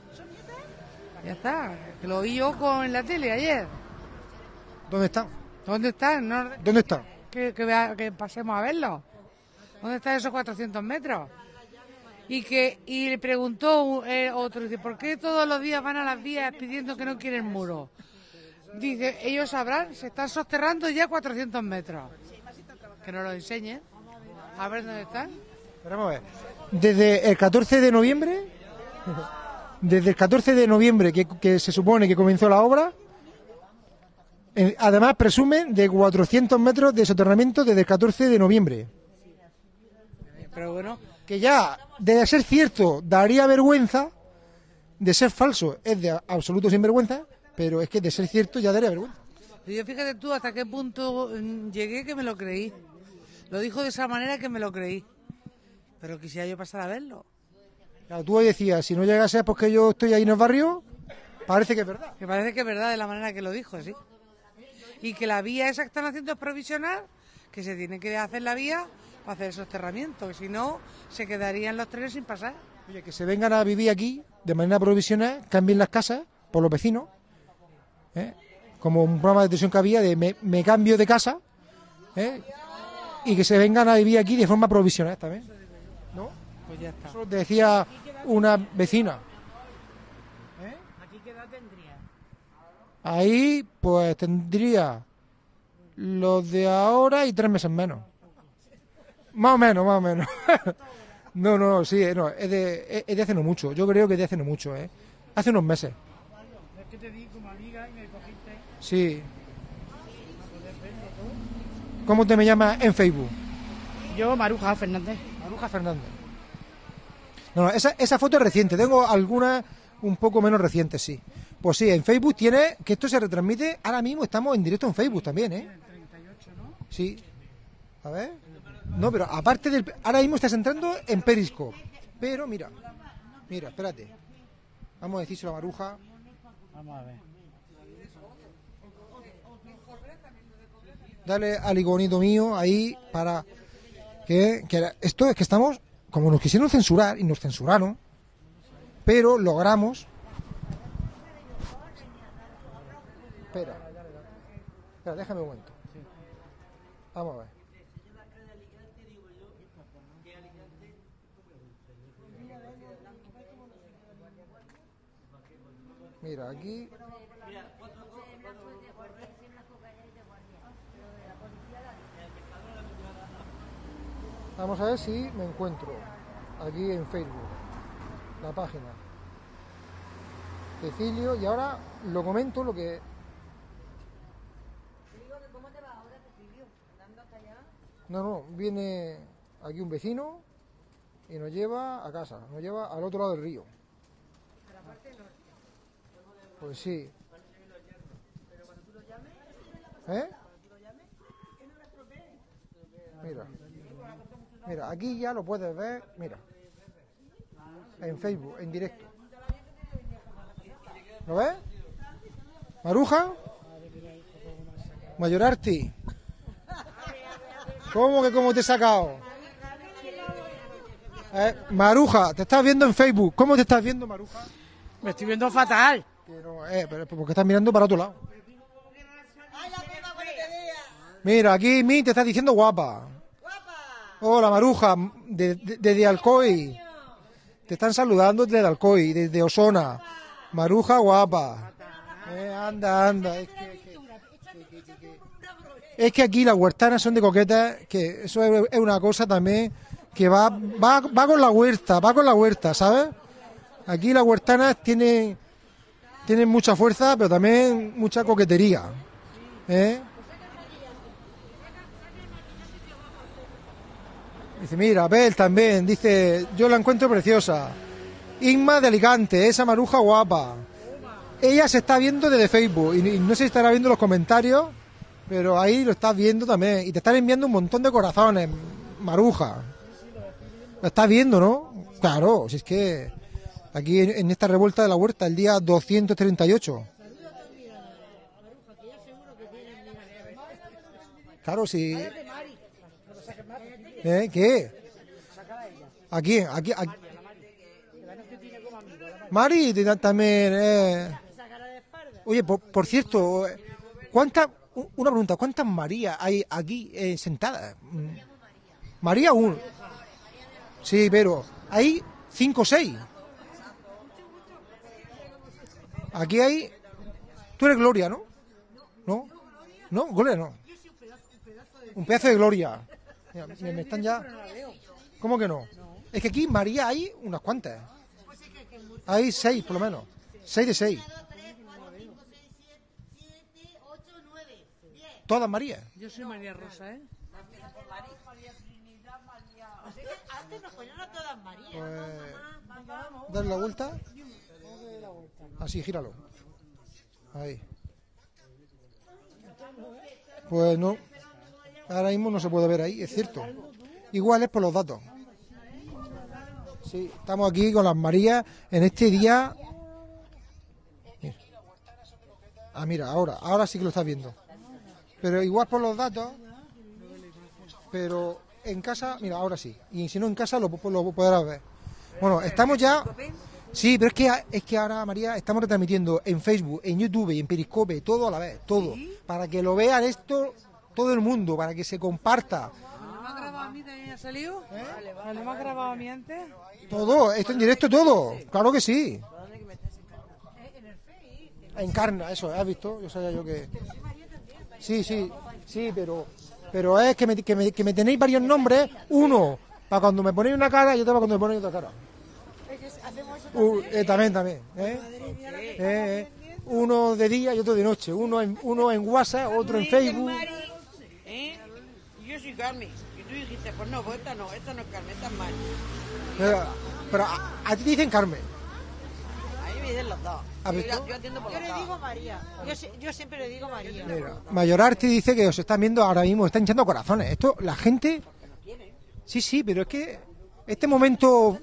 Ya está, que lo vi yo con en la tele ayer. ¿Dónde están? ¿Dónde están? No- ¿Dónde están? que, que pasemos a verlo. ¿Dónde están esos 400 metros? Y que y le preguntó eh, otro, dice, ¿por qué todos los días van a las vías pidiendo que no quieren muro? Dice, ellos sabrán, se están soterrando ya 400 metros. Que nos lo enseñen. A ver dónde están. Esperamos a ver. Desde el 14 de noviembre, desde el 14 de noviembre que, que se supone que comenzó la obra, eh, además presumen de 400 metros de soterramiento desde el 14 de noviembre. Pero bueno, Que ya, de ser cierto, daría vergüenza, de ser falso es de absoluto sinvergüenza, pero es que de ser cierto ya daría vergüenza. Yo fíjate tú hasta qué punto mm, llegué que me lo creí. Lo dijo de esa manera que me lo creí. Pero quisiera yo pasar a verlo. Claro, tú hoy decías, si no llegase porque yo estoy ahí en el barrio, parece que es verdad. Que parece que es verdad de la manera que lo dijo, sí. Y que la vía esa que están haciendo es provisional, que se tiene que hacer la vía para hacer el soterramiento, que si no, se quedarían los trenes sin pasar. Oye, que se vengan a vivir aquí de manera provisional, cambien las casas por los vecinos, ¿eh? como un programa de televisión que había de me, me cambio de casa, ¿eh? y que se vengan a vivir aquí de forma provisional también. ¿No? Pues ya está. Eso decía una vecina. ¿Aquí qué edad tendría? Ahí, pues tendría los de ahora y tres meses menos. Más o menos, más o menos. no, no, sí, no, es de, es- es de hace no mucho. Yo creo que es de hace no mucho, ¿eh? Hace unos meses. Es que te di como amiga y me cogiste. Sí. ¿Cómo te me llamas en Facebook? Yo, Maruja Fernández. Maruja Fernández. No, no, esa, esa foto es reciente. Tengo algunas un poco menos recientes, sí. Pues sí, en Facebook tiene que esto se retransmite. Ahora mismo estamos en directo en Facebook también, ¿eh? Sí. A ver. No, pero aparte del... Ahora mismo estás entrando en Periscope. Pero mira, mira, espérate. Vamos a decírselo a Maruja. Vamos a ver. Dale al iconito mío ahí para que, que esto es que estamos como nos quisieron censurar y nos censuraron, pero logramos. Espera, espera, déjame un momento. Vamos a ver. Mira, aquí Vamos a ver si me encuentro aquí en Facebook, la página. Cecilio, y ahora lo comento lo que... No, no, viene aquí un vecino y nos lleva a casa, nos lleva al otro lado del río. Pues sí. ¿Eh? Mira. Mira, aquí ya lo puedes ver, mira. En Facebook, en directo. ¿Lo ves? Maruja. Mayorarti. ¿Cómo que cómo te he sacado? Eh, Maruja, te estás viendo en Facebook. ¿Cómo te estás viendo, Maruja? Me estoy viendo fatal. Pero, eh, pero porque estás mirando para otro lado. Mira, aquí Mi te está diciendo guapa. Hola, Maruja, de- de- desde Alcoy. Te están saludando desde Alcoy, desde Osona. Maruja guapa. Eh, anda, anda. Es que, es que aquí las huertanas son de coquetas, que eso es, es una cosa también que va, va, va con la huerta, va con la huerta, ¿sabes? Aquí las huertanas tienen, tienen mucha fuerza, pero también mucha coquetería. ¿eh? Dice, mira, Abel también, dice, yo la encuentro preciosa. Inma de Alicante, esa maruja guapa. Ella se está viendo desde Facebook y, no sé si estará viendo los comentarios, pero ahí lo estás viendo también. Y te están enviando un montón de corazones, maruja. Lo estás viendo, ¿no? Claro, si es que aquí en, esta revuelta de la huerta, el día 238. Claro, sí. ¿Eh? ¿Qué? ¿A quién? ¿A quién? ¿A- Mari también. eh. Oye, por, por cierto, ¿cuántas? Una pregunta, ¿cuántas Marías hay aquí eh, sentadas? Mm. María uno. Sí, pero hay cinco o seis. Aquí hay. Tú eres Gloria, ¿no? ¿No? ¿No? Gloria no. Un pedazo de Gloria. Mira, me, me están ya. ¿Cómo que no? Es que aquí María hay unas cuantas. Hay seis, por lo menos. Seis de seis. Todas Marías. Yo soy María Rosa, ¿eh? Antes nos ponían a todas María. Pues, Dale la vuelta. Así, gíralo. Ahí. Pues no. Ahora mismo no se puede ver ahí, es cierto. Igual es por los datos. Sí, estamos aquí con las Marías en este día. Ah, mira, ahora, ahora sí que lo estás viendo. Pero igual por los datos. Pero en casa, mira, ahora sí. Y si no en casa lo, lo podrás ver. Bueno, estamos ya. Sí, pero es que, es que ahora, María, estamos retransmitiendo en Facebook, en YouTube y en Periscope, todo a la vez, todo. Para que lo vean esto todo el mundo, para que se comparta. ¿No me has grabado a mí también ha salido? ¿No me has grabado a mí antes? Todo, esto en directo todo. Claro que sí. Encarna, eso, ¿has visto? Yo sabía yo que... Sí, sí, sí, pero pero es que me, que me, que me tenéis varios nombres, uno para cuando me ponéis una cara y otro para cuando me ponéis otra cara. Uh, eh, también, también. ¿eh? Eh, eh. Uno de día y otro de noche. Uno en, uno en WhatsApp, otro en Facebook. ¿Eh? Yo soy Carmen. Y tú dijiste, pues no, pues esta no, esta no es Carmen, esta es Mari. Pero, pero a, a ti te dicen Carmen. A mí me dicen los dos. ¿Has Yo, yo atiendo por Yo le dos. digo María. Yo, yo siempre le digo María. Mira, Mayorarte dice que os están viendo ahora mismo, están hinchando corazones. Esto, la gente. Sí, sí, pero es que este momento.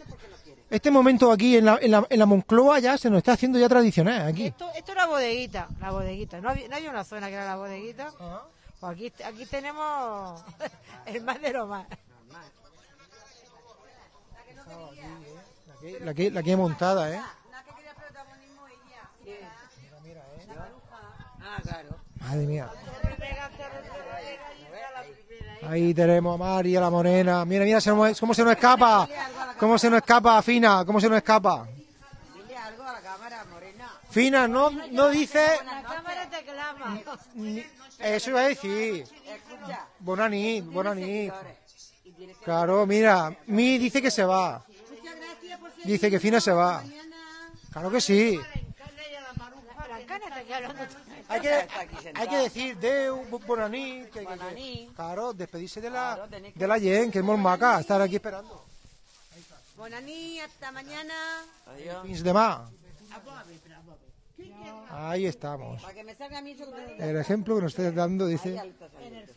Este momento aquí en la, en la, en la Moncloa ya se nos está haciendo ya tradicional aquí. Esto, esto es la bodeguita, la bodeguita. ¿No había, no había una zona que era la bodeguita? Pues aquí, aquí tenemos el más de lo más. La que, la que he montada, ¿eh? Ah, claro. Madre mía. Ahí tenemos a María, la morena. Mira, mira se nos- cómo se nos escapa. Cómo se nos escapa, Fina. Cómo se nos escapa. Dile algo a la cámara, Morena. Fina, no, no dice... La cámara te clama. Eso iba a decir. Escucha. Bonanit, bonanit. Claro, mira, Mi dice que se va. Dice que Fina se va. Claro que sí. Hay que, hay que decir Deu, bo- Bonanit. que- que- que- claro, despedirse de la, de la Yen, que es muy maca, estar aquí esperando. Bonaní, hasta mañana. Fins de más. Ahí estamos. Para que me salga a mí eso que te- El ejemplo que nos estés dando dice... En el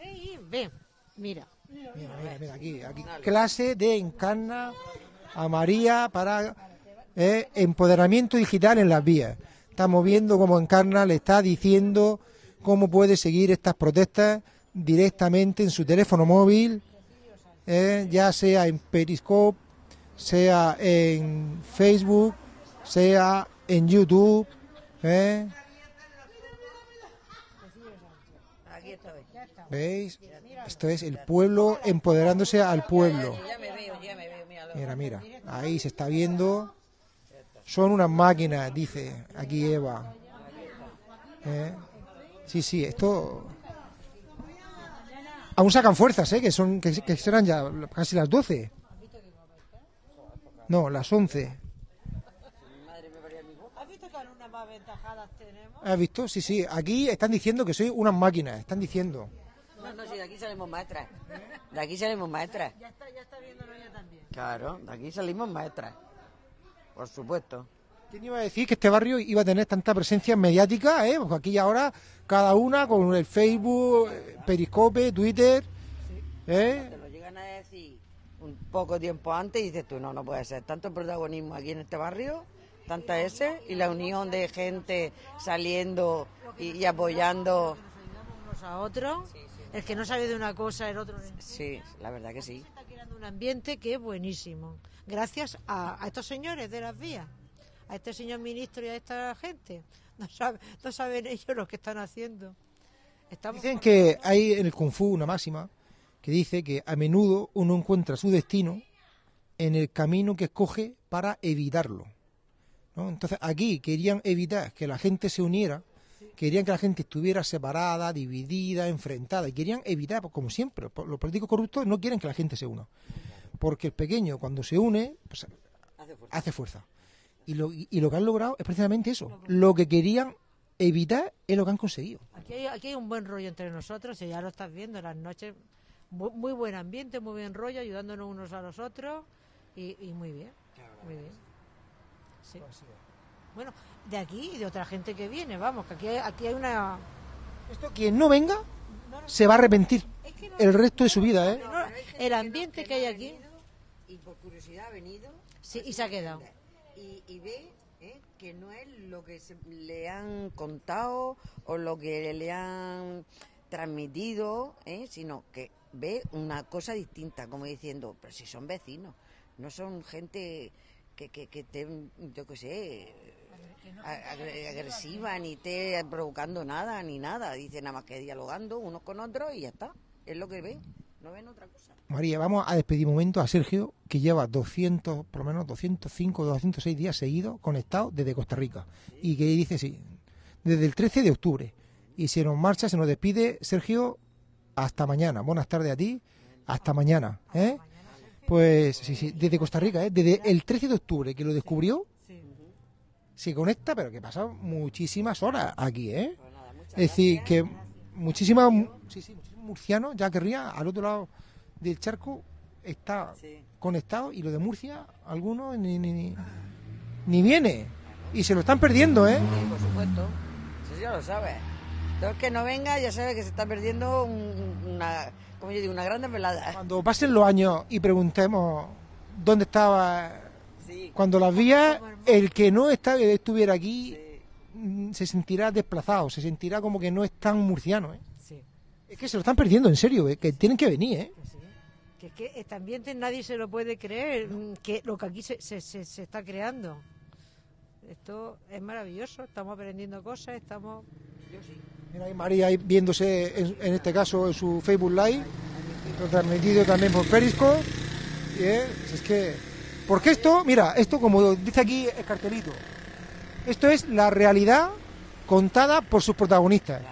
mira. Mira, mira, mira, aquí, aquí. Clase de encarna a María para eh, empoderamiento digital en las vías. Estamos viendo cómo Encarna le está diciendo cómo puede seguir estas protestas directamente en su teléfono móvil, eh, ya sea en Periscope, sea en Facebook, sea en YouTube. eh. ¿Veis? Esto es el pueblo empoderándose al pueblo. Mira, mira, ahí se está viendo. Son unas máquinas, dice aquí Eva. ¿Eh? Sí, sí, esto. Aún sacan fuerzas, ¿eh? Que, son, que, que serán ya casi las 12. No, las 11. ¿Has visto que algunas más ventajadas tenemos? ¿Has visto? Sí, sí. Aquí están diciendo que soy unas máquinas. Están diciendo. No, no, sí, de aquí salimos maestras. De aquí salimos maestras. Ya está, ya está viéndolo ella también. Claro, de aquí salimos maestras. Por supuesto. ¿Quién iba a decir que este barrio iba a tener tanta presencia mediática? ¿eh? Porque aquí y ahora cada una con el Facebook, eh, Periscope, Twitter. ¿eh? Te lo llegan a decir un poco tiempo antes y dices tú, no, no puede ser. Tanto protagonismo aquí en este barrio, tanta ese, y la unión de gente saliendo y, y apoyando. Unos a otros. El que no sabe de una cosa, el otro. Sí, la verdad que sí. Está creando un ambiente que es buenísimo. Gracias a, a estos señores de las vías, a este señor ministro y a esta gente. No, sabe- no saben ellos lo que están haciendo. Estamos Dicen que hay en el Kung Fu una máxima que dice que a menudo uno encuentra su destino en el camino que escoge para evitarlo. ¿no? Entonces aquí querían evitar que la gente se uniera, querían que la gente estuviera separada, dividida, enfrentada, y querían evitar, pues, como siempre, pues, los políticos corruptos no quieren que la gente se una, porque el pequeño cuando se une pues, hace fuerza. Y lo, y y lo que han logrado es precisamente eso, lo que querían evitar es lo que han conseguido. Aquí hay, aquí hay un buen rollo entre nosotros, y ya lo estás viendo, las noches, muy, muy buen ambiente, muy buen rollo, ayudándonos unos a los otros, y, y muy bien, muy bien. Sí. Bueno, de aquí y de otra gente que viene, vamos, que aquí hay, aquí hay una... Esto quien no venga se va a arrepentir el resto de su vida, ¿eh? no, el ambiente que hay aquí, Y por curiosidad ha venido. sí, y se ha quedado. Y, y ve ¿eh? que no es lo que se- le han contado o lo que le han transmitido, ¿eh? sino que ve una cosa distinta, como diciendo, pero si son vecinos, no son gente que, que, que estén, yo qué sé, agresiva, ni esté provocando nada, ni nada. Dice nada más que dialogando unos con otros y ya está. Es lo que ven, no ven otra cosa. María, vamos a despedir un momento a Sergio, que lleva 200, por lo menos 205, 206 días seguidos conectado desde Costa Rica. Y que dice, sí, desde el 13 de octubre. Y se nos marcha, se nos despide, Sergio, hasta mañana. Buenas tardes a ti, hasta mañana. ¿eh? Pues sí, sí, desde Costa Rica, ¿eh? desde el 13 de octubre que lo descubrió, se conecta, pero que pasa muchísimas horas aquí, ¿eh? Es decir, que muchísimas, sí, sí, muchísimos murcianos ya querría al otro lado del charco está conectado y lo de Murcia, algunos ni, ni, ni, ni viene. Y se lo están perdiendo, ¿eh? Sí, por supuesto. Eso ya lo sabes. El que no venga ya sabe que se está perdiendo un- una, como yo digo, una gran velada. Cuando pasen los años y preguntemos dónde estaba cuando las vías, el que no está, estuviera aquí mm, se sentirá desplazado, se sentirá como que no es tan murciano. ¿eh? Sí. Es que se lo están perdiendo, en serio, ¿eh? que tienen que venir. ¿eh? Que es que este ambiente nadie se lo puede creer, mm, que lo que aquí se, se, se, se está creando. Esto es maravilloso, estamos aprendiendo cosas, estamos... Yo sí. Mira María viéndose, en, este caso, en su Facebook Live, transmitido también por Periscope. Y, eh, es que, porque esto, mira, esto como dice aquí el cartelito, esto es la realidad contada por sus protagonistas.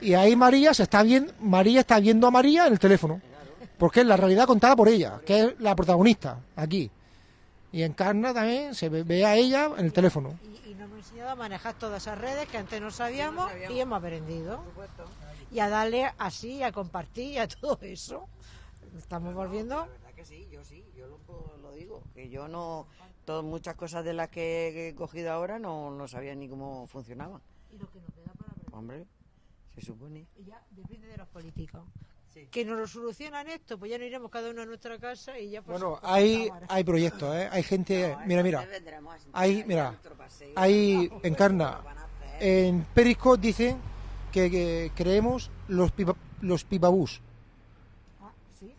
Y ahí María se está viendo, María está viendo a María en el teléfono, porque es la realidad contada por ella, que es la protagonista aquí. Y encarna también, se ve, ve a ella en el teléfono. Y, y nos hemos enseñado a manejar todas esas redes que antes no sabíamos, y hemos aprendido. Y a darle así, a compartir y a todo eso. Estamos volviendo... La verdad que sí, yo sí, yo lo, lo digo, que yo no, todo, muchas cosas de las que he cogido ahora no, no sabía ni cómo funcionaban. Y lo que nos queda para aprender. Hombre, se supone. Y ya depende de los políticos. Que nos lo solucionan esto, pues ya nos iremos cada uno a nuestra casa y ya pues, Bueno, pues, hay, hay proyectos, ¿eh? hay gente, mira, mira, hay, mira, hay, encarna, en Periscope dicen que, que creemos los, pipa, los pipabús. Ah,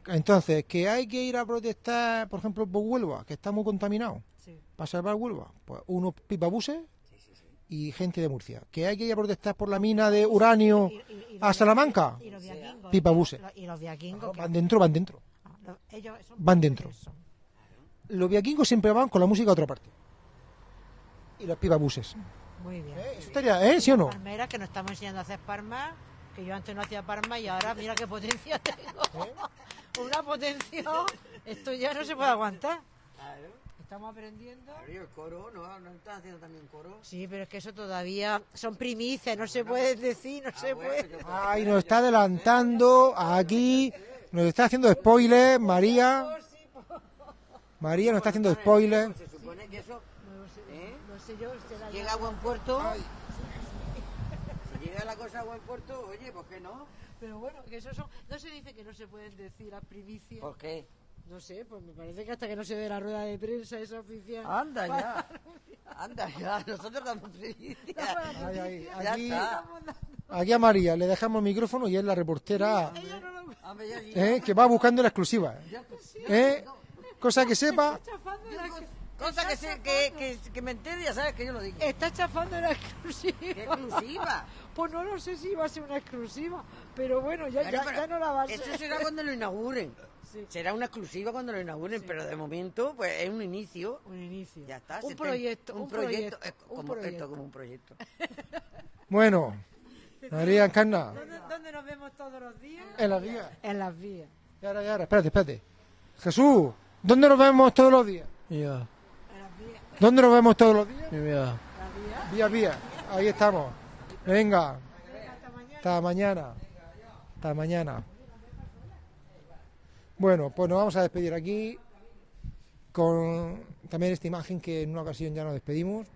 Entonces, que hay que ir a protestar, por ejemplo, por Huelva, que está muy contaminado, Sí. para salvar Huelva, pues unos pipabuses y gente de Murcia. Que hay que ir a protestar por la mina de uranio a Salamanca, Y los viaquingos, los- Y los viaquingos. que- Van dentro, van dentro. los- ellos son van dentro. Los viaquingos siempre van con la música a otra parte. Y los pipabuses. Muy bien. Eso estaría, ¿eh? ¿Sí o no? Palmeras que nos estamos enseñando a hacer palmas, que yo antes no hacía palmas y ahora mira qué potencia tengo. Una potencia. Esto ya no se puede aguantar. Estamos aprendiendo. el coro, ¿no? ¿No están haciendo también coro? Sí, pero es que eso todavía son primicias, no se puede decir, no se puede. Ay, nos está adelantando aquí. Nos está haciendo spoiler, María. María nos está haciendo spoiler. Se supone que eso ¿eh? No sé yo, llega a buen puerto. Si llega la cosa a buen puerto, oye, ¿por qué no? Pero bueno, que eso son, no se dice que no se pueden decir las primicias. ¿Por qué? No sé, pues me parece que hasta que no se dé la rueda de prensa esa oficial. Anda ya. Anda ya, nosotros damos primicias. Ay, ay, Ya aquí, está. aquí a María le dejamos el micrófono y es la reportera Hombre, ya- ¿eh? que va buscando la exclusiva. ¿eh? Cosa que sepa. Cosa que, sé, que, que, que me entere, ya sabes que yo lo digo. Está chafando la exclusiva. ¿Qué exclusiva? Pues no lo sé si va a ser una exclusiva, pero bueno, ya, ya, pero ya no la va a ser. Eso será cuando lo inauguren. Será una exclusiva cuando lo inauguren, pero de momento pues es un inicio. Un inicio. Ya está. Un proyecto, un, un proyecto, proyecto, es un como, proyecto. Esto como un proyecto. Bueno, María Encarna, ¿Dónde, dónde nos vemos todos los días? en las vías. En las vías. Y ahora, y ahora, espérate, espérate. Jesús, ¿dónde nos vemos todos los días? Ya, ¿Dónde nos vemos todos los días? ya. Vía, vía. Ahí estamos. Venga. Hasta mañana. Hasta mañana. Bueno, pues nos vamos a despedir aquí con también esta imagen que en una ocasión ya nos despedimos.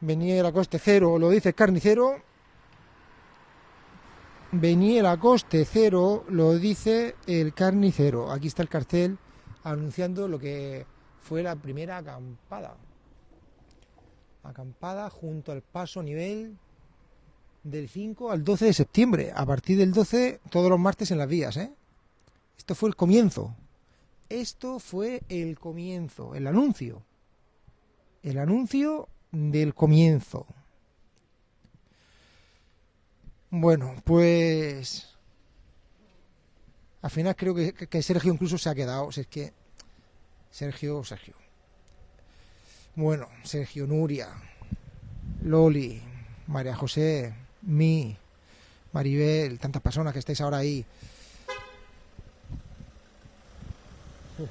Venía a coste cero, lo dice el carnicero. Venía a coste cero, lo dice el carnicero. Aquí está el cartel anunciando lo que fue la primera acampada. Acampada junto al paso nivel del 5 al 12 de septiembre. A partir del 12, todos los martes en las vías, ¿eh? Esto fue el comienzo. Esto fue el comienzo, el anuncio. El anuncio del comienzo. Bueno, pues al final creo que, que Sergio incluso se ha quedado. Si es que Sergio, Sergio. Bueno, Sergio, Nuria, Loli, María José, mí, Maribel, tantas personas que estáis ahora ahí.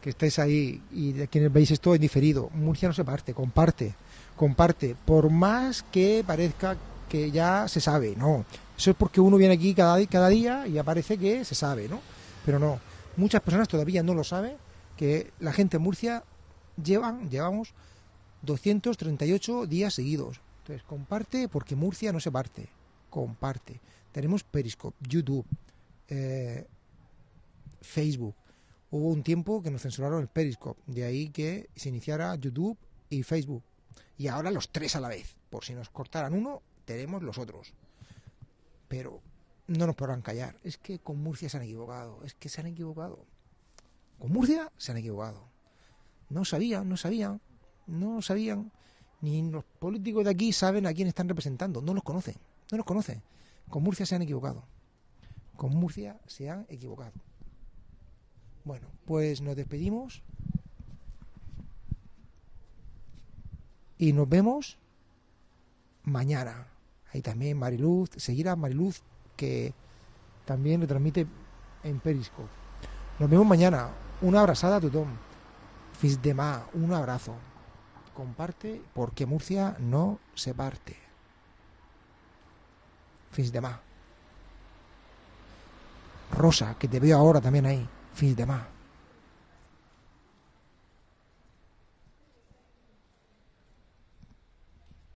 Que estáis ahí y de quienes veis esto en diferido. Murcia no se parte, comparte, comparte. Por más que parezca que ya se sabe, no. Eso es porque uno viene aquí cada, día y aparece que se sabe, ¿no? Pero no. Muchas personas todavía no lo saben, que la gente en Murcia llevan, llevamos 238 días seguidos. Entonces, comparte porque Murcia no se parte. Comparte. Tenemos Periscope, YouTube, eh, Facebook. Hubo un tiempo que nos censuraron el Periscope, de ahí que se iniciara YouTube y Facebook. Y ahora los tres a la vez. Por si nos cortaran uno, tenemos los otros. Pero no nos podrán callar. Es que con Murcia se han equivocado. Es que se han equivocado. Con Murcia se han equivocado. No sabían, no sabían, no sabían. Ni los políticos de aquí saben a quién están representando. No los conocen, no los conocen. Con Murcia se han equivocado. Con Murcia se han equivocado. Bueno, pues nos despedimos. Y nos vemos mañana. Ahí también Mariluz, seguirá Mariluz que también retransmite en Periscope. Nos vemos mañana. Una abrazada a tothom. Fins demà. Un abrazo. Comparte porque Murcia no se parte. Fins demà. Rosa, que te veo ahora también ahí. Fins demà.